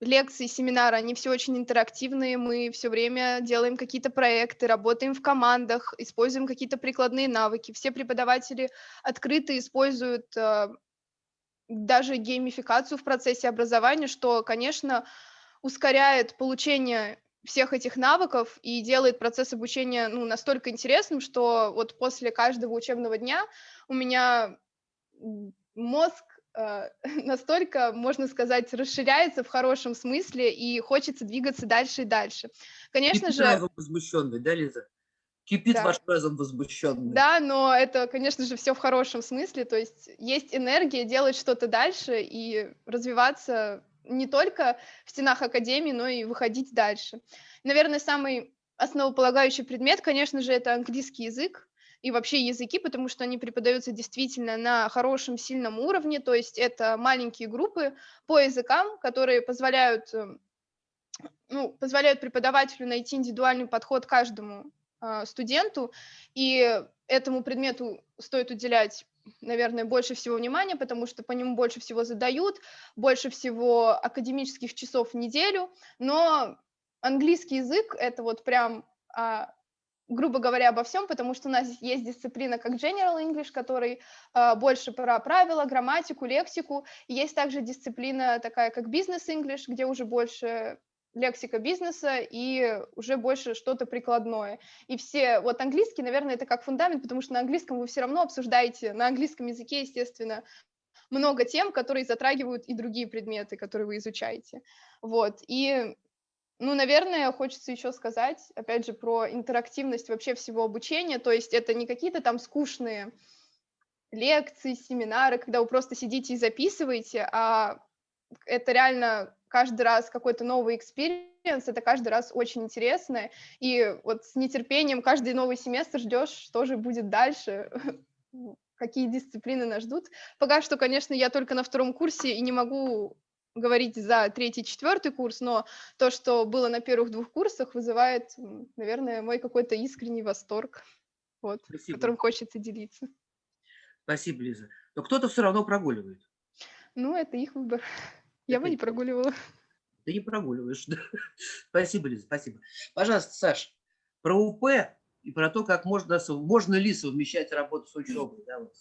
лекции, семинары, они все очень интерактивные, мы все время делаем какие-то проекты, работаем в командах, используем какие-то прикладные навыки. Все преподаватели открыто используют а, даже геймификацию в процессе образования, что, конечно, ускоряет получение всех этих навыков и делает процесс обучения ну, настолько интересным, что вот после каждого учебного дня у меня мозг э, настолько, можно сказать, расширяется в хорошем смысле и хочется двигаться дальше и дальше. Конечно Кипит же... возмущенный, да, Лиза? Кипит Да. ваш разум возмущенный. Да, но это, конечно же, все в хорошем смысле, то есть есть энергия делать что-то дальше и развиваться не только в стенах академии, но и выходить дальше. Наверное, самый основополагающий предмет, конечно же, это английский язык и вообще языки, потому что они преподаются действительно на хорошем, сильном уровне, то есть это маленькие группы по языкам, которые позволяют, эм, ну, позволяют преподавателю найти индивидуальный подход каждому студенту, и этому предмету стоит уделять наверное, больше всего внимания, потому что по нему больше всего задают, больше всего академических часов в неделю, но английский язык — это вот прям, а, грубо говоря, обо всем, потому что у нас есть дисциплина как General English, который а, больше про правила, грамматику, лексику, есть также дисциплина такая как Business English, где уже больше лексика бизнеса и уже больше что-то прикладное. И все, вот английский, наверное, это как фундамент, потому что на английском вы все равно обсуждаете, на английском языке, естественно, много тем, которые затрагивают и другие предметы, которые вы изучаете. Вот, и, ну, наверное, хочется еще сказать, опять же, про интерактивность вообще всего обучения, то есть это не какие-то там скучные лекции, семинары, когда вы просто сидите и записываете, а это реально каждый раз какой-то новый experience, это каждый раз очень интересно, и вот с нетерпением каждый новый семестр ждешь, что же будет дальше, какие дисциплины нас ждут. Пока что, конечно, я только на втором курсе и не могу говорить за третий, четвертый курс, но то, что было на первых двух курсах, вызывает, наверное, мой какой-то искренний восторг, вот, Спасибо. которым хочется делиться. Спасибо, Лиза. Но кто-то все равно прогуливает. Ну, это их выбор. Я бы не прогуливала. Ты не прогуливаешь. да. Спасибо, Лиза, спасибо. Пожалуйста, Саш, про УП и про то, как можно, можно ли совмещать работу с учебой. Да, вот.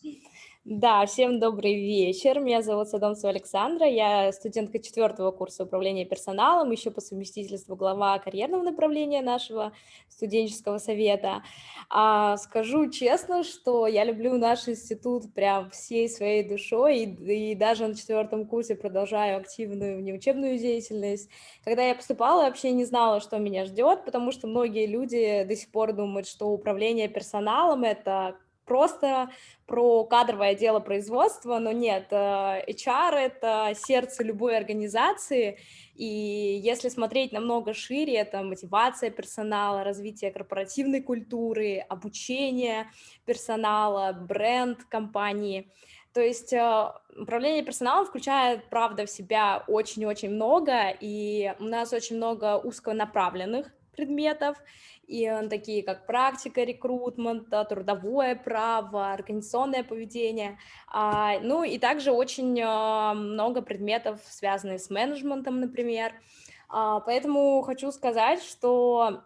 Да, всем добрый вечер. Меня зовут Садомцева Александра. Я студентка четвертого курса управления персоналом, еще по совместительству глава карьерного направления нашего студенческого совета. А, скажу честно, что я люблю наш институт прям всей своей душой, и, и даже на четвертом курсе продолжаю активную внеучебную деятельность. Когда я поступала, вообще не знала, что меня ждет, потому что многие люди до сих пор думают, что управление персоналом — это просто про кадровое дело производства, но нет, э, HR — это сердце любой организации, и если смотреть намного шире, это мотивация персонала, развитие корпоративной культуры, обучение персонала, бренд компании. То есть э, управление персоналом включает, правда, в себя очень-очень много, и у нас очень много узконаправленных предметов, и э, такие как практика рекрутмента, трудовое право, организационное поведение, а, ну и также очень э, много предметов, связанных с менеджментом, например. А, поэтому хочу сказать, что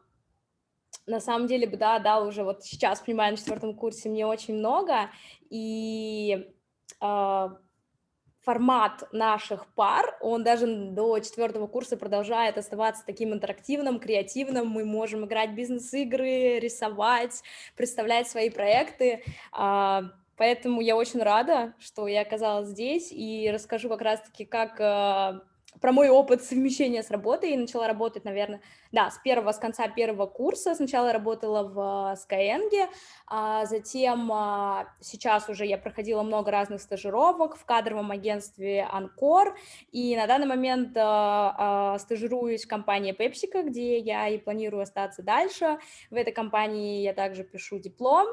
на самом деле, да, да, уже вот сейчас, понимаю, на четвертом курсе мне очень много, и формат наших пар, он даже до четвертого курса продолжает оставаться таким интерактивным, креативным, мы можем играть бизнес-игры, рисовать, представлять свои проекты, э, поэтому я очень рада, что я оказалась здесь, и расскажу как раз-таки, как... Э, про мой опыт совмещения с работой. Я начала работать, наверное, да, с первого, с конца первого курса. Сначала работала в Skyeng, а затем а, сейчас уже я проходила много разных стажировок в кадровом агентстве Анкор, и на данный момент а, а, стажируюсь в компании PepsiCo, где я и планирую остаться дальше. В этой компании я также пишу диплом,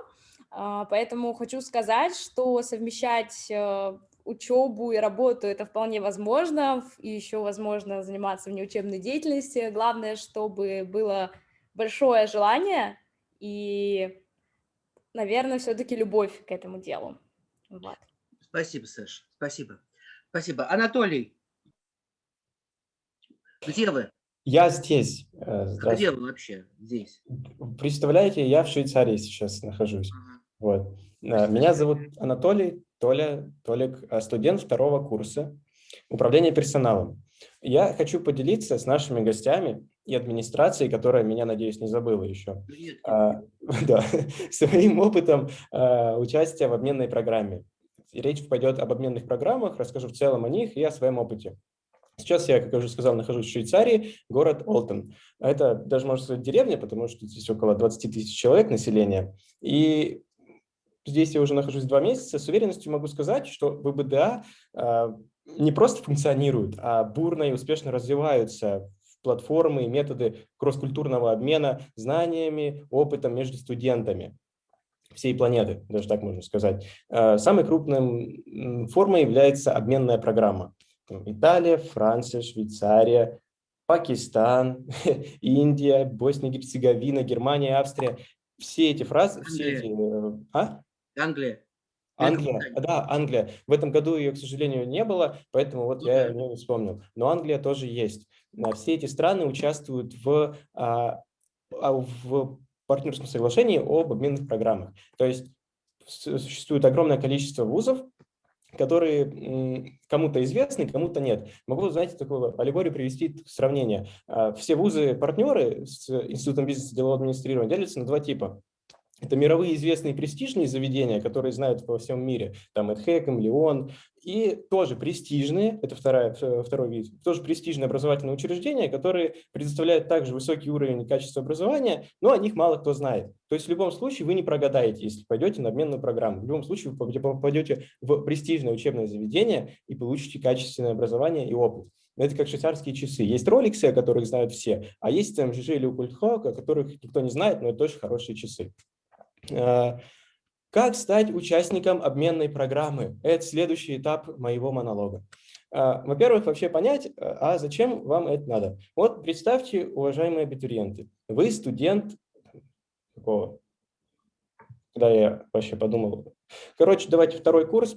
а, Поэтому хочу сказать, что совмещать э, учебу и работу это вполне возможно, и еще возможно заниматься внеучебной деятельностью. Главное, чтобы было большое желание и, наверное, все-таки любовь к этому делу. Вот. Спасибо, Саша, спасибо. Спасибо. Анатолий, где вы? Я здесь. Э, где вы вообще здесь? Представляете, я в Швейцарии сейчас нахожусь. Ага. Вот. Э, меня зовут Анатолий, Толя, Толик, э, студент второго курса управления персоналом. Я хочу поделиться с нашими гостями и администрацией, которая меня, надеюсь, не забыла еще, а, да, своим опытом а, участия в обменной программе. Речь пойдет об обменных программах, расскажу в целом о них и о своем опыте. Сейчас я, как я уже сказал, нахожусь в Швейцарии, город Олтон. Это даже, можно сказать, деревня, потому что здесь около 20 тысяч человек населения. И здесь я уже нахожусь два месяца, с уверенностью могу сказать, что ВБДА а, не просто функционируют, а бурно и успешно развиваются платформы и методы кросс-культурного обмена знаниями, опытом между студентами всей планеты, даже так можно сказать. А, самой крупной формой является обменная программа. Италия, Франция, Швейцария, Пакистан, Индия, Босния Герцеговина, Германия, Австрия. Все эти фразы, все эти... Э, а? Англия. Англия, да, Англия. В этом году ее, к сожалению, не было, поэтому вот я не вспомнил. Но Англия тоже есть. Все эти страны участвуют в, а, а, в партнерском соглашении об обменных программах. То есть существует огромное количество вузов, которые кому-то известны, кому-то нет. Могу, знаете, такую аллегорию привести сравнение. А, все вузы-партнеры с Институтом бизнеса и делового администрирования делятся на два типа. Это мировые известные престижные заведения, которые знают во всем мире, там Эдхэком, Леон, и тоже престижные, это вторая, второй вид, тоже престижные образовательные учреждения, которые предоставляют также высокий уровень и качество образования, но о них мало кто знает. То есть в любом случае вы не прогадаете, если пойдете на обменную программу. В любом случае вы попадете в престижное учебное заведение и получите качественное образование и опыт. Это как швейцарские часы. Есть роликсы, о которых знают все, а есть МЖЖ или Укультхок, о которых никто не знает, но это очень хорошие часы. Э, как стать участником обменной программы? Это следующий этап моего монолога. Э, во-первых, вообще понять, э, а зачем вам это надо? Вот представьте, уважаемые абитуриенты, вы студент какого? Когда я вообще подумал. Короче, давайте второй курс.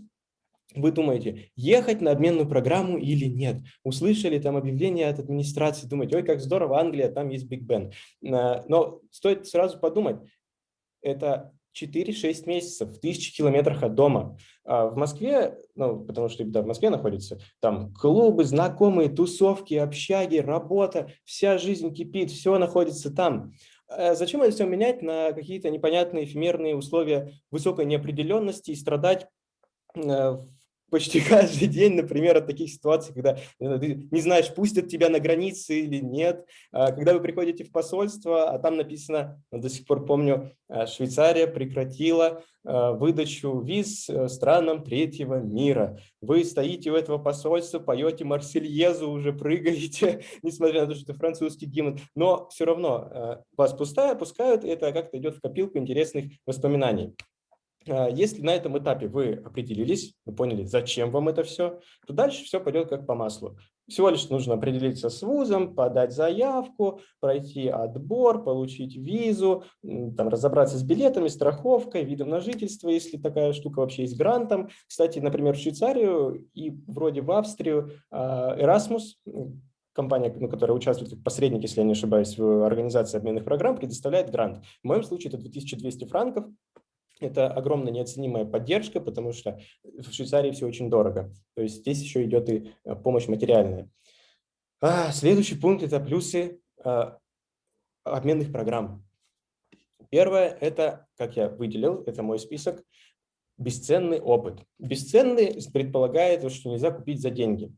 Вы думаете, ехать на обменную программу или нет? Услышали там объявление от администрации, думаете, ой, как здорово, Англия, там есть Биг Бен. Но стоит сразу подумать, это 4-6 месяцев в тысячи километрах от дома. А в Москве, ну, потому что да, в Москве находится, там клубы, знакомые, тусовки, общаги, работа, вся жизнь кипит, все находится там. А зачем это все менять на какие-то непонятные эфемерные условия высокой неопределенности и страдать э, в почти каждый день, например, от таких ситуаций, когда ты не знаешь, пустят тебя на границе или нет. А когда вы приходите в посольство, а там написано, ну, до сих пор помню, а, Швейцария прекратила а, выдачу виз э, странам третьего мира. Вы стоите у этого посольства, поете Марсельезу, уже прыгаете, несмотря на то, что это французский гимн, но все равно вас пустая, пускают, и это как-то идет в копилку интересных воспоминаний. А, если на этом этапе вы определились, вы поняли, зачем вам это все, то дальше все пойдет как по маслу. Всего лишь нужно определиться с вузом, подать заявку, пройти отбор, получить визу, там, разобраться с билетами, страховкой, видом на жительство, если такая штука вообще есть, грантом. Кстати, например, в Швейцарию и вроде в Австрию а, Erasmus, компания, ну, которая участвует как посредник, если я не ошибаюсь, в организации обменных программ, предоставляет грант. В моем случае это 2200 франков, это огромная неоценимая поддержка, потому что в Швейцарии все очень дорого. То есть здесь еще идет и э, помощь материальная. А, следующий пункт – это плюсы а, обменных программ. Первое – это, как я выделил, это мой список, бесценный опыт. Бесценный предполагает, что нельзя купить за деньги.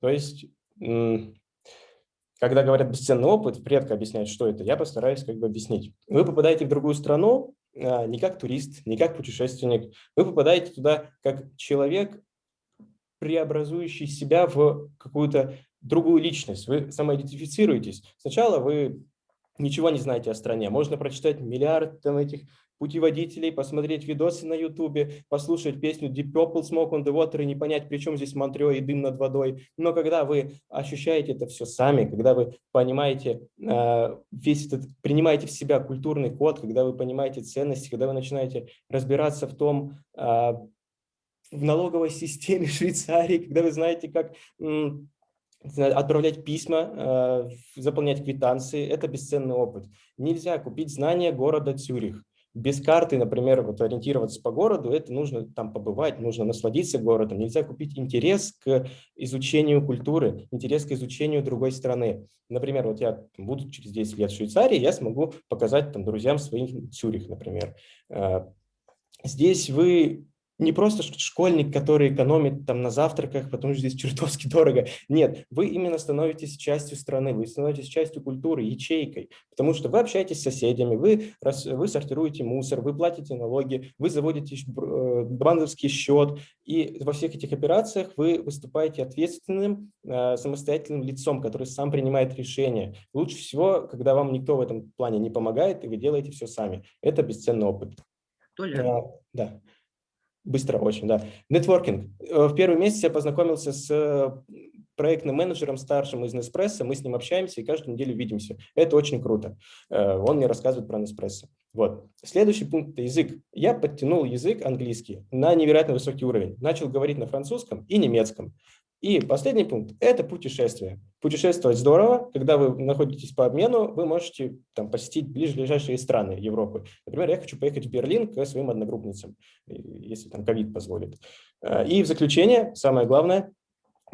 То есть, когда говорят бесценный опыт, редко объясняют, что это, я постараюсь как бы объяснить. Вы попадаете в другую страну, не как турист, не как путешественник. Вы попадаете туда как человек, преобразующий себя в какую-то другую личность. Вы самоидентифицируетесь. Сначала вы ничего не знаете о стране. Можно прочитать миллиард там, этих путеводителей, посмотреть видосы на ютубе, послушать песню Deep Purple Smoke on the Water и не понять, при чем здесь Монтрео и дым над водой. Но когда вы ощущаете это все сами, когда вы понимаете э, весь этот, принимаете в себя культурный код, когда вы понимаете ценности, когда вы начинаете разбираться в том, э, в налоговой системе Швейцарии, когда вы знаете, как отправлять письма, э, заполнять квитанции, это бесценный опыт. Нельзя купить знания города Цюрих без карты, например, вот ориентироваться по городу, это нужно там побывать, нужно насладиться городом. Нельзя купить интерес к изучению культуры, интерес к изучению другой страны. Например, вот я буду через 10 лет в Швейцарии, я смогу показать там друзьям своим Цюрих, например. Э, здесь вы не просто школьник, который экономит там на завтраках, потому что здесь чертовски дорого. Нет, вы именно становитесь частью страны, вы становитесь частью культуры, ячейкой, потому что вы общаетесь с соседями, вы, вы сортируете мусор, вы платите налоги, вы заводите э, банковский счет, и во всех этих операциях вы выступаете ответственным э, самостоятельным лицом, который сам принимает решения. Лучше всего, когда вам никто в этом плане не помогает, и вы делаете все сами. Это бесценный опыт. Толя. А, да. Быстро очень, да. Нетворкинг. Э, в первый месяц я познакомился с э, проектным менеджером старшим из Неспрессо, мы с ним общаемся и каждую неделю видимся. Это очень круто. Э, он мне рассказывает про Неспрессо. Вот. Следующий пункт – это язык. Я подтянул язык английский на невероятно высокий уровень. Начал говорить на французском и немецком. И последний пункт – это путешествие. Путешествовать здорово. Когда вы находитесь по обмену, вы можете там, посетить ближайшие страны Европы. Например, я хочу поехать в Берлин к своим одногруппницам, если там ковид позволит. Э, и в заключение, самое главное,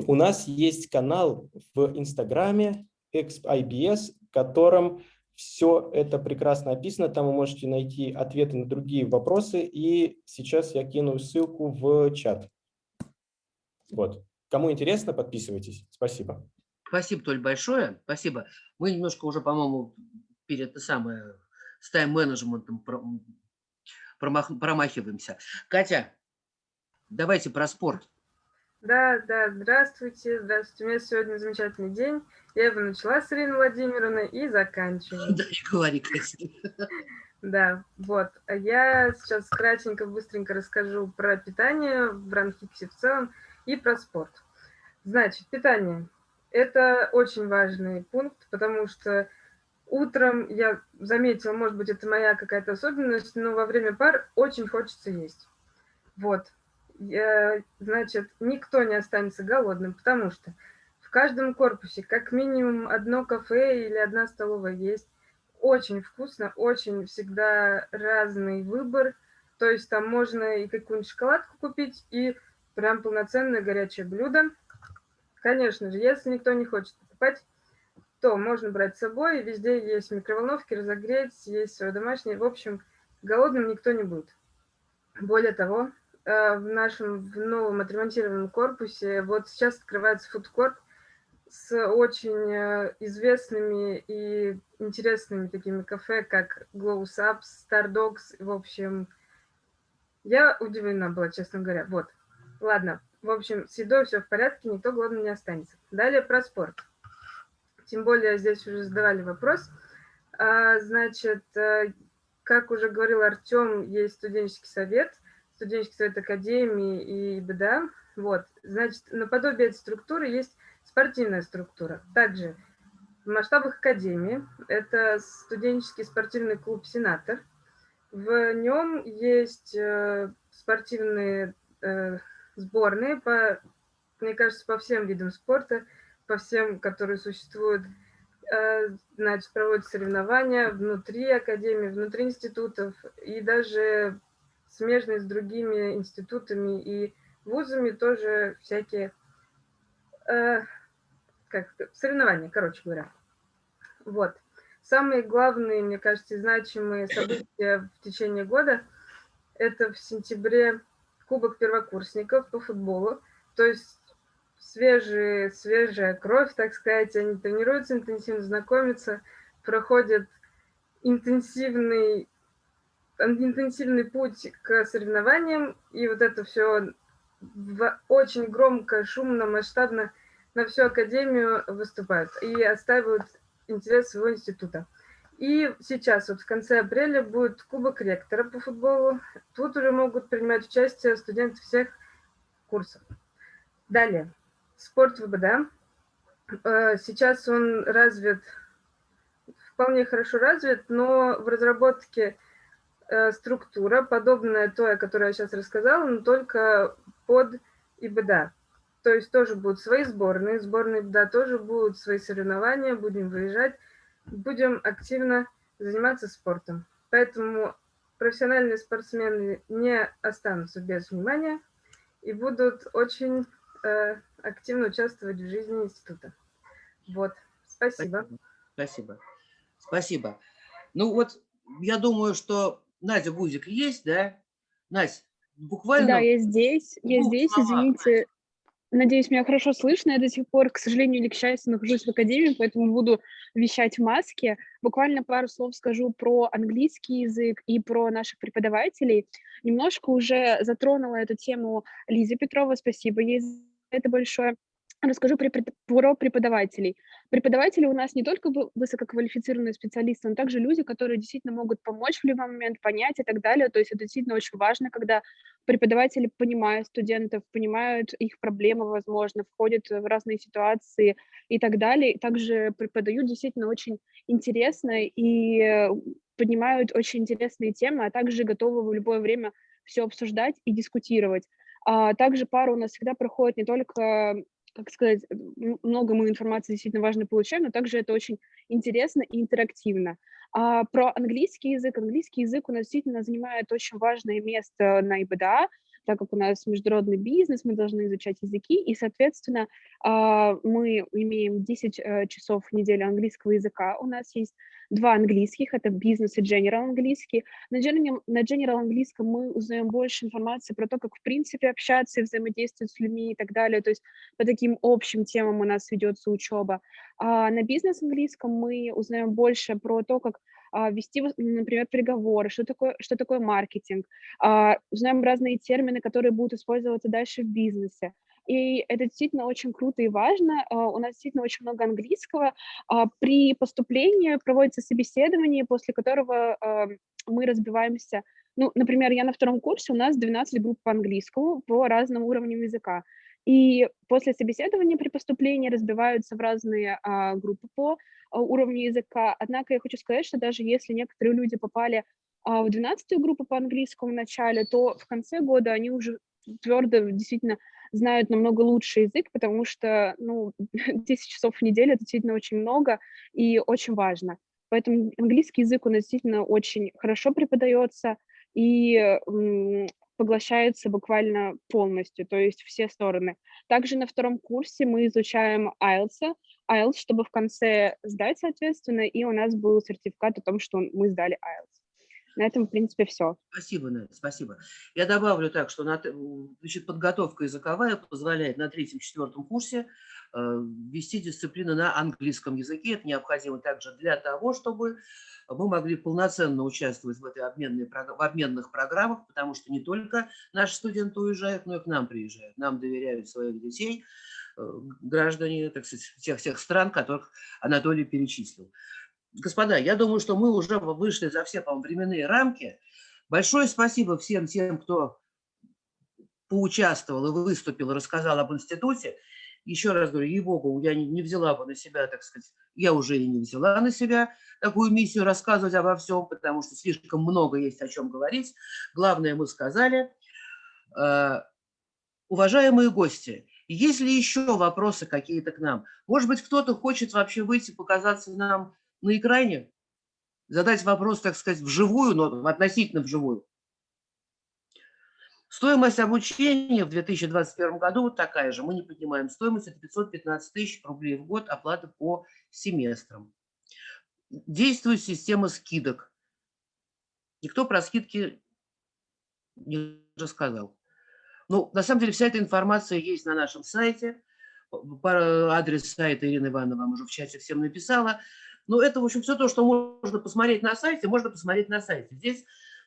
у нас есть канал в Инстаграме IBS, в котором все это прекрасно описано. Там вы можете найти ответы на другие вопросы. И сейчас я кину ссылку в чат. Вот. Кому интересно, подписывайтесь. Спасибо. Спасибо, Толь, большое. Спасибо. Мы немножко уже, по-моему, перед самое, с тайм-менеджментом промахиваемся. Катя, давайте про спорт. Да, да, здравствуйте, здравствуйте. У меня сегодня замечательный день. Я его начала с Ириной Владимировной и заканчиваю. Да, не говори, Катя. Да, вот. Я сейчас кратенько, быстренько расскажу про питание в бронхите в целом и про спорт. Значит, питание. Это очень важный пункт, потому что утром я заметила, может быть, это моя какая-то особенность, но во время пар очень хочется есть. Вот. Я, значит, никто не останется голодным, потому что в каждом корпусе как минимум одно кафе или одна столовая есть. Очень вкусно, очень всегда разный выбор. То есть там можно и какую-нибудь шоколадку купить, и прям полноценное горячее блюдо. Конечно же, если никто не хочет покупать, то можно брать с собой. Везде есть микроволновки, разогреть, есть свое домашнее. В общем, голодным никто не будет. Более того, э, в нашем в новом отремонтированном корпусе вот сейчас открывается фудкорт с очень э, известными и интересными такими кафе, как Glow Subs, Star. В общем, я удивлена была, честно говоря. Вот. Ладно, в общем, с едой все в порядке, никто голодным не останется. Далее про спорт. Тем более здесь уже задавали вопрос. А, значит, э, как уже говорил Артем, есть студенческий совет, студенческий совет Академии и БДА. Вот, значит, наподобие этой структуры есть спортивная структура. Также в масштабах Академии это студенческий спортивный клуб «Сенатор». В нем есть э, спортивные э, сборные, по, мне кажется, по всем видам спорта, по всем, которые существуют. Э, значит, проводят соревнования внутри Академии, внутри институтов и даже смежные с другими институтами и вузами тоже всякие как соревнования, короче говоря. Вот. Самые главные, мне кажется, значимые события в течение года – это в сентябре Кубок первокурсников по футболу. То есть свежие, свежая кровь, так сказать, они тренируются интенсивно, знакомятся, проходят интенсивный, интенсивный путь к соревнованиям, и вот это все очень громко, шумно, масштабно на всю академию выступают и отстаивают интерес своего института. И сейчас, вот в конце апреля, будет Кубок ректора по футболу. Тут уже могут принимать участие студенты всех курсов. Далее. Спорт ВБД. Э, сейчас он развит, вполне хорошо развит, но в разработке э, структура, подобная той, о которой я сейчас рассказала, но только под ИБД. То есть тоже будут свои сборные, сборные да, тоже будут свои соревнования, будем выезжать, будем активно заниматься спортом. Поэтому профессиональные спортсмены не останутся без внимания и будут очень э, активно участвовать в жизни института. Вот, спасибо. Спасибо. Спасибо. Ну вот, я думаю, что Надя Бузик есть, да? Настя, буквально... Да, я здесь, я здесь, извините. Надеюсь, меня хорошо слышно. Я до сих пор, к сожалению или к счастью, нахожусь в академии, поэтому буду вещать в маске. Буквально пару слов скажу про английский язык и про наших преподавателей. Немножко уже затронула эту тему Лиза Петрова, спасибо ей за это большое. Расскажу про преподавателей. Преподаватели у нас не только высококвалифицированные специалисты, но также люди, которые действительно могут помочь в любой момент, понять и так далее. То есть это действительно очень важно, когда преподаватели понимают студентов, понимают их проблемы, возможно, входят в разные ситуации и так далее. Также преподают действительно очень интересно и поднимают очень интересные темы, а также готовы в любое время все обсуждать и дискутировать. А также пара у нас всегда проходит не только как сказать, много мы информации действительно важно получаем, но также это очень интересно и интерактивно. А про английский язык. Английский язык у нас действительно занимает очень важное место на ИБДА, так как у нас международный бизнес, мы должны изучать языки, и, соответственно, а, мы имеем 10 э, часов в неделю английского языка. У нас есть два английских, это бизнес и general английский. На general, на general английском мы узнаем больше информации про то, как, в принципе, общаться и взаимодействовать с людьми и так далее. То есть по таким общим темам у нас ведется учеба. А на бизнес английском мы узнаем больше про то, как вести, например, переговоры, что такое, что такое маркетинг, а, узнаем разные термины, которые будут использоваться дальше в бизнесе. И это действительно очень круто и важно. А, у нас действительно очень много английского. При поступлении проводится собеседование, после которого мы разбиваемся ну, например, я на втором курсе, у нас 12 групп по английскому по разным уровням языка. И после собеседования при поступлении разбиваются в разные а, группы по а, уровню языка. Однако я хочу сказать, что даже если некоторые люди попали а, в 12 группу по английскому в начале, то в конце года они уже твердо действительно знают намного лучше язык, потому что ну, 10 часов в неделю это действительно очень много и очень важно. Поэтому английский язык у нас действительно очень хорошо преподается, и поглощается буквально полностью, то есть все стороны. Также на втором курсе мы изучаем IELTS, IELTS, чтобы в конце сдать, соответственно, и у нас был сертификат о том, что мы сдали IELTS. На этом, в принципе, все. Спасибо, Надя, спасибо. Я добавлю так, что на, значит, подготовка языковая позволяет на третьем-четвертом курсе э, вести дисциплину на английском языке. Это необходимо также для того, чтобы мы могли полноценно участвовать в, этой обменной, в обменных программах, потому что не только наши студенты уезжают, но и к нам приезжают. Нам доверяют своих детей, граждане так сказать, тех, тех стран, которых Анатолий перечислил. господа, я думаю, что мы уже вышли за все, по временные рамки. Большое спасибо всем тем, кто поучаствовал и выступил, рассказал об институте. Еще раз говорю, ей-богу, я не, не взяла бы на себя, так сказать, я уже и не взяла на себя такую миссию рассказывать обо всем, потому что слишком много есть о чем говорить. Главное мы сказали. Э, уважаемые гости, есть ли еще вопросы какие-то к нам? Может быть, кто-то хочет вообще выйти, показаться нам на экране, задать вопрос, так сказать, вживую, но относительно вживую. Стоимость обучения в 2021 году вот такая же. Мы не поднимаем стоимость, это 515 тысяч рублей в год, оплата по семестрам. Действует система скидок. Никто про скидки не рассказал. Ну, на самом деле, вся эта информация есть на нашем сайте. Адрес сайта Ирины Ивановны вам уже в чате всем написала. Но это, в общем, все то, что можно посмотреть на сайте, можно посмотреть на сайте. Здесь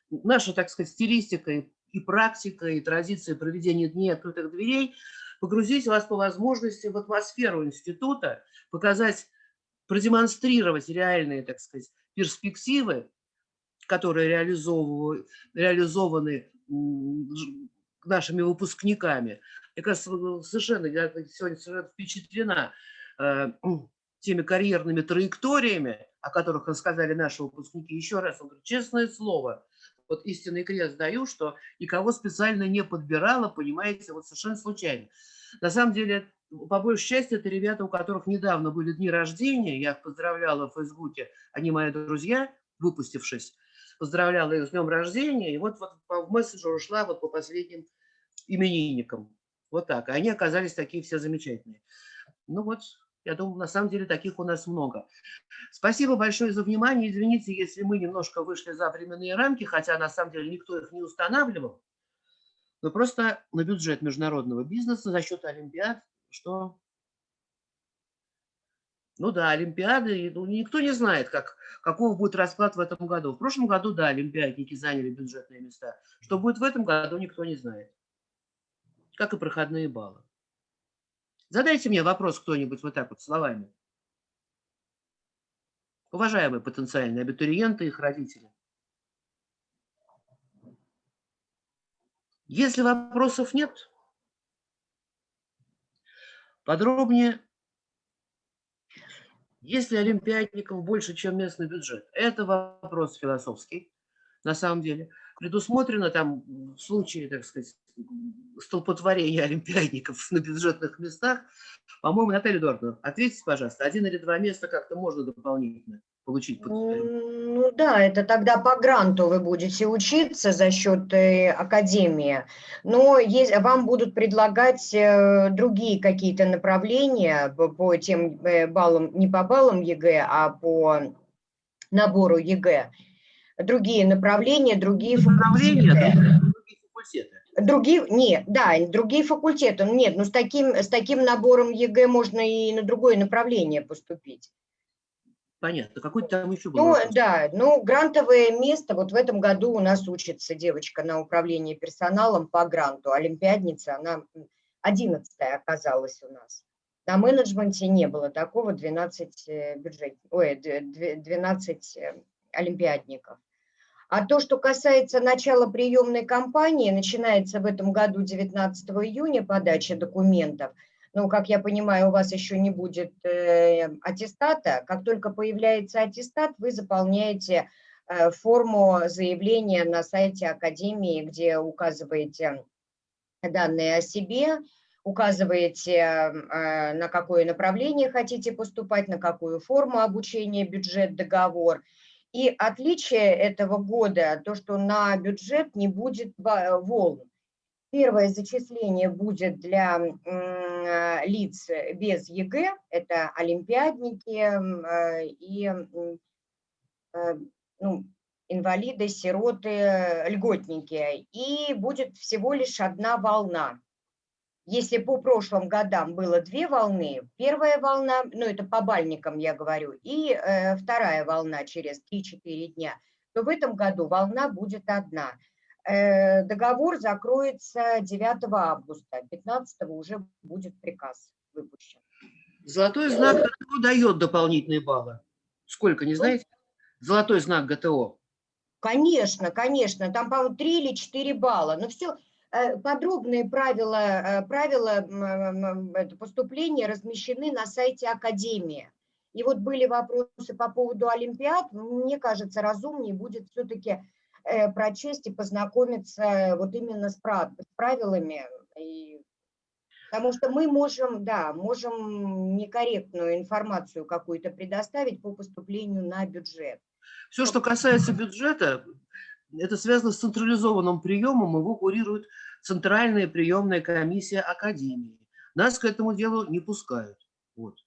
наша, так сказать, стилистика и, практика, и традиция проведения дней открытых дверей погрузить вас по возможности в атмосферу института, показать, продемонстрировать реальные, так сказать, перспективы, которые реализованы нашими выпускниками. Я, кажется, совершенно, я сегодня совершенно впечатлена э, теми карьерными траекториями, о которых рассказали наши выпускники. Еще раз, он говорит, честное слово, вот истинный крест даю, что никого специально не подбирала, понимаете, вот совершенно случайно. На самом деле, по большей части, это ребята, у которых недавно были дни рождения, я их поздравляла в Фейсбуке, они мои друзья, выпустившись, поздравляла их с днем рождения, и вот, вот в мессенджер ушла вот по последним именинникам. Вот так. И они оказались такие все замечательные. Ну вот, я думаю, на самом деле таких у нас много. Спасибо большое за внимание. Извините, если мы немножко вышли за временные рамки, хотя на самом деле никто их не устанавливал. Но просто на бюджет международного бизнеса за счет Олимпиад, что... Ну да, Олимпиады, ну, никто не знает, как, какого будет расклад в этом году. В прошлом году, да, олимпиадники заняли бюджетные места. Что будет в этом году, никто не знает. Как и проходные баллы. Задайте мне вопрос кто-нибудь вот так вот словами. Уважаемые потенциальные абитуриенты и их родители. Если вопросов нет, подробнее. Если олимпиадников больше, чем местный бюджет? Это вопрос философский, на самом деле. Предусмотрено там в случае, так сказать, столпотворения олимпиадников на бюджетных местах. По-моему, Наталья Эдуардовна, ответьте, пожалуйста, один или два места как-то можно дополнительно получить? Ну да, это тогда по гранту вы будете учиться за счет э, академии, но есть, вам будут предлагать э, другие какие-то направления по, по тем э, баллам, не по баллам ЕГЭ, а по набору ЕГЭ. Другие направления, другие направления, факультеты. другие факультеты. Другие, нет, да, другие факультеты. Нет, ну с таким, с таким набором ЕГЭ можно и на другое направление поступить. Понятно. Какой там еще был Ну, вопрос? да, ну, грантовое место, вот в этом году у нас учится девочка на управлении персоналом по гранту, олимпиадница, она 11 оказалась у нас. На менеджменте не было такого, 12 бюджет, ой, 12 э, олимпиадников. А то, что касается начала приемной кампании, начинается в этом году 19 июня подача документов. Ну, как я понимаю, у вас еще не будет э, аттестата. Как только появляется аттестат, вы заполняете э, форму заявления на сайте Академии, где указываете данные о себе, указываете, э, на какое направление хотите поступать, на какую форму обучения, бюджет, договор – и отличие этого года, то, что на бюджет не будет волн. Первое зачисление будет для лиц без ЕГЭ, это олимпиадники э, и э, ну, инвалиды, сироты, льготники. И будет всего лишь одна волна. Если по прошлым годам было две волны, первая волна, ну это по бальникам я говорю, и э, вторая волна через 3-4 дня, то в этом году волна будет одна. Э, договор закроется 9 августа, 15 уже будет приказ выпущен. Золотой знак кто дает дополнительные баллы? Сколько, не знаете? Золотой знак ГТО. Конечно, конечно, там, по-моему, 3 или 4 балла. Но все, подробные правила, э, правила поступления размещены на сайте Академии. И вот были вопросы по поводу Олимпиад. Мне кажется, разумнее будет все-таки э, прочесть и познакомиться вот именно с правилами. И- Потому что мы можем, да, можем некорректную информацию какую-то предоставить по поступлению на бюджет. Все, что касается бюджета, это связано с централизованным приемом, его курирует Центральная приемная комиссия Академии. Нас к этому делу не пускают. Вот.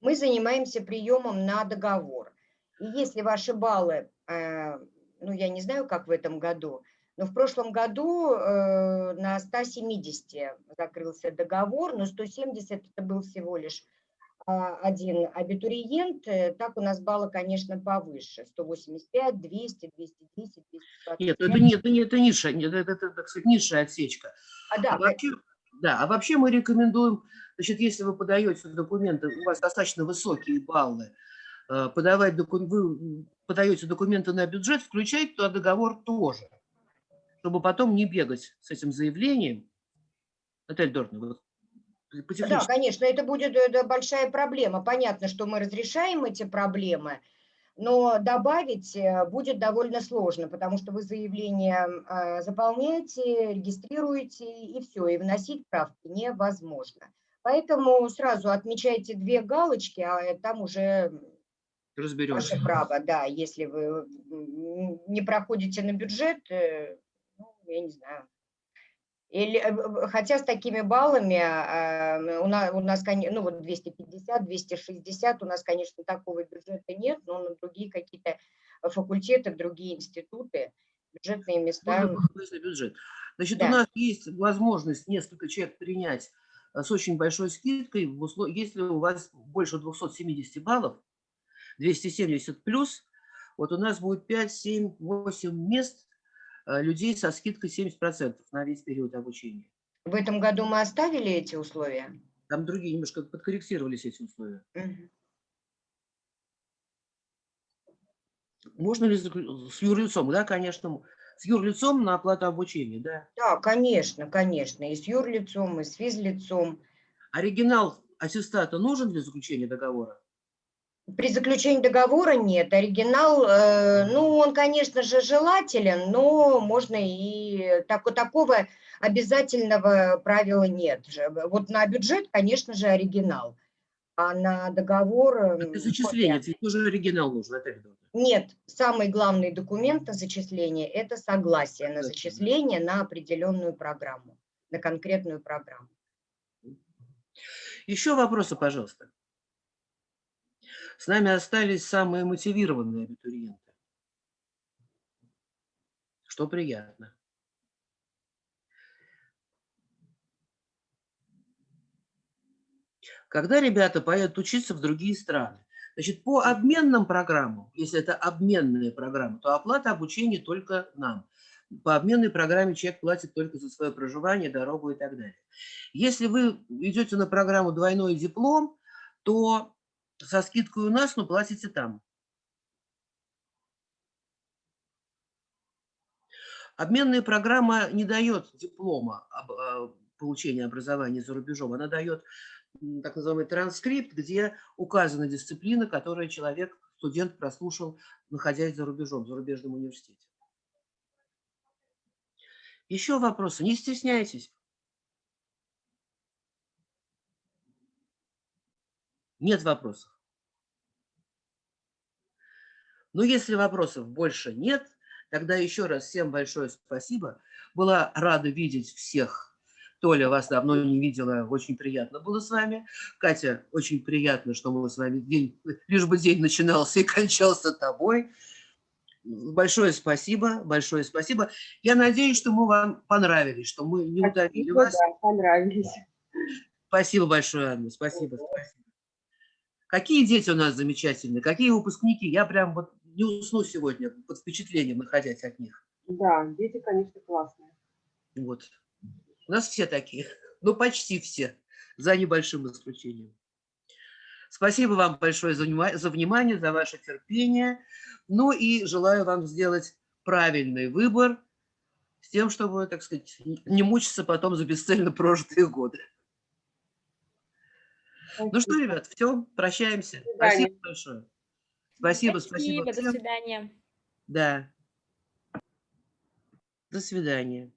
Мы занимаемся приемом на договор. И если ваши баллы, э, ну, я не знаю, как в этом году, но в прошлом году э, на 170 закрылся договор, но 170 это был всего лишь а, один абитуриент, э, так у нас баллы, конечно, повыше, 185, 200, 210, 225. Нет, это не, это не, это нет, это, это, так сказать, низшая отсечка. А, да, А вообще, да, а вообще мы рекомендуем, значит, если вы подаете документы, у вас достаточно высокие баллы, э, подавать доку- вы подаете документы на бюджет, включать туда договор тоже, чтобы потом не бегать с этим заявлением. Наталья по Да, конечно, это будет э, большая проблема. Понятно, что мы разрешаем эти проблемы, но добавить э, будет довольно сложно, потому что вы заявление э, заполняете, регистрируете, и все, и вносить правки невозможно. Поэтому сразу отмечайте две галочки, а э, там уже Разберемся. ваше право, да, если вы не проходите на бюджет, э, ну, я не знаю, или, э, хотя с такими баллами а, у нас, у нас ну вот 250, 260, у нас, конечно, такого бюджета нет, но на другие какие-то факультеты, другие институты, бюджетные места. Бюджет. Значит, Да. у нас есть возможность несколько человек принять э, с очень большой скидкой, если у вас больше 270 баллов, 270 плюс, вот у нас будет 5, 7, 8 мест э, людей со скидкой 70% на весь период обучения. В этом году мы оставили эти условия? Там другие немножко подкорректировались эти условия. Мгм. Можно ли с юрлицом? Да, конечно. С юрлицом на оплату обучения, да. Да, конечно, конечно, и с юрлицом, и с физлицом. Оригинал аттестата нужен для заключения договора? При заключении договора нет. Оригинал, э, ну, он, конечно же, желателен, но можно и так, такого обязательного правила нет. Вот на бюджет, конечно же, оригинал, а на договор... М, Для зачисления копия. ведь тоже оригинал нужен, Наталья. Нет, самый главный документ на зачисление – это согласие на зачисление на определенную программу, на конкретную программу. Еще вопросы, пожалуйста. С нами остались самые мотивированные абитуриенты. Что приятно. Когда ребята поедут учиться в другие страны, значит, по обменным программам, если это обменные программы, то оплата обучения только нам. По обменной программе человек платит только за свое проживание, дорогу и так далее. Если вы идете на программу «Двойной диплом», то со скидкой у нас, но платите там. Обменная программа не дает диплома об э, получении образования за рубежом. Она дает так называемый транскрипт, где указана дисциплина, которую человек, студент прослушал, находясь за рубежом, в зарубежном университете. Еще вопросы? Не стесняйтесь. Нет вопросов. Но если вопросов больше нет, тогда еще раз всем большое спасибо. Была рада видеть всех. Толя, вас давно не видела, очень приятно было с вами. Катя, очень приятно, что мы с вами день, лишь бы день начинался и кончался тобой. Большое спасибо, большое спасибо. Я надеюсь, что мы вам понравились, что мы не удавили Спасибо, вас. да, понравились. Спасибо большое, Анна, спасибо, спасибо. Какие дети у нас замечательные, какие выпускники. Я прям вот не усну сегодня под впечатлением, находясь от них. Да, дети, конечно, классные. Вот. У нас все такие, ну почти все, за небольшим исключением. Спасибо вам большое за, внимание, за внимание, за ваше терпение. Ну и желаю вам сделать правильный выбор с тем, чтобы, так сказать, не мучиться потом за бесцельно прожитые годы. Ну что, ребят, все, прощаемся. Ну спасибо большое. Спасибо, спасибо. Спасибо, до свидания. Да. До свидания.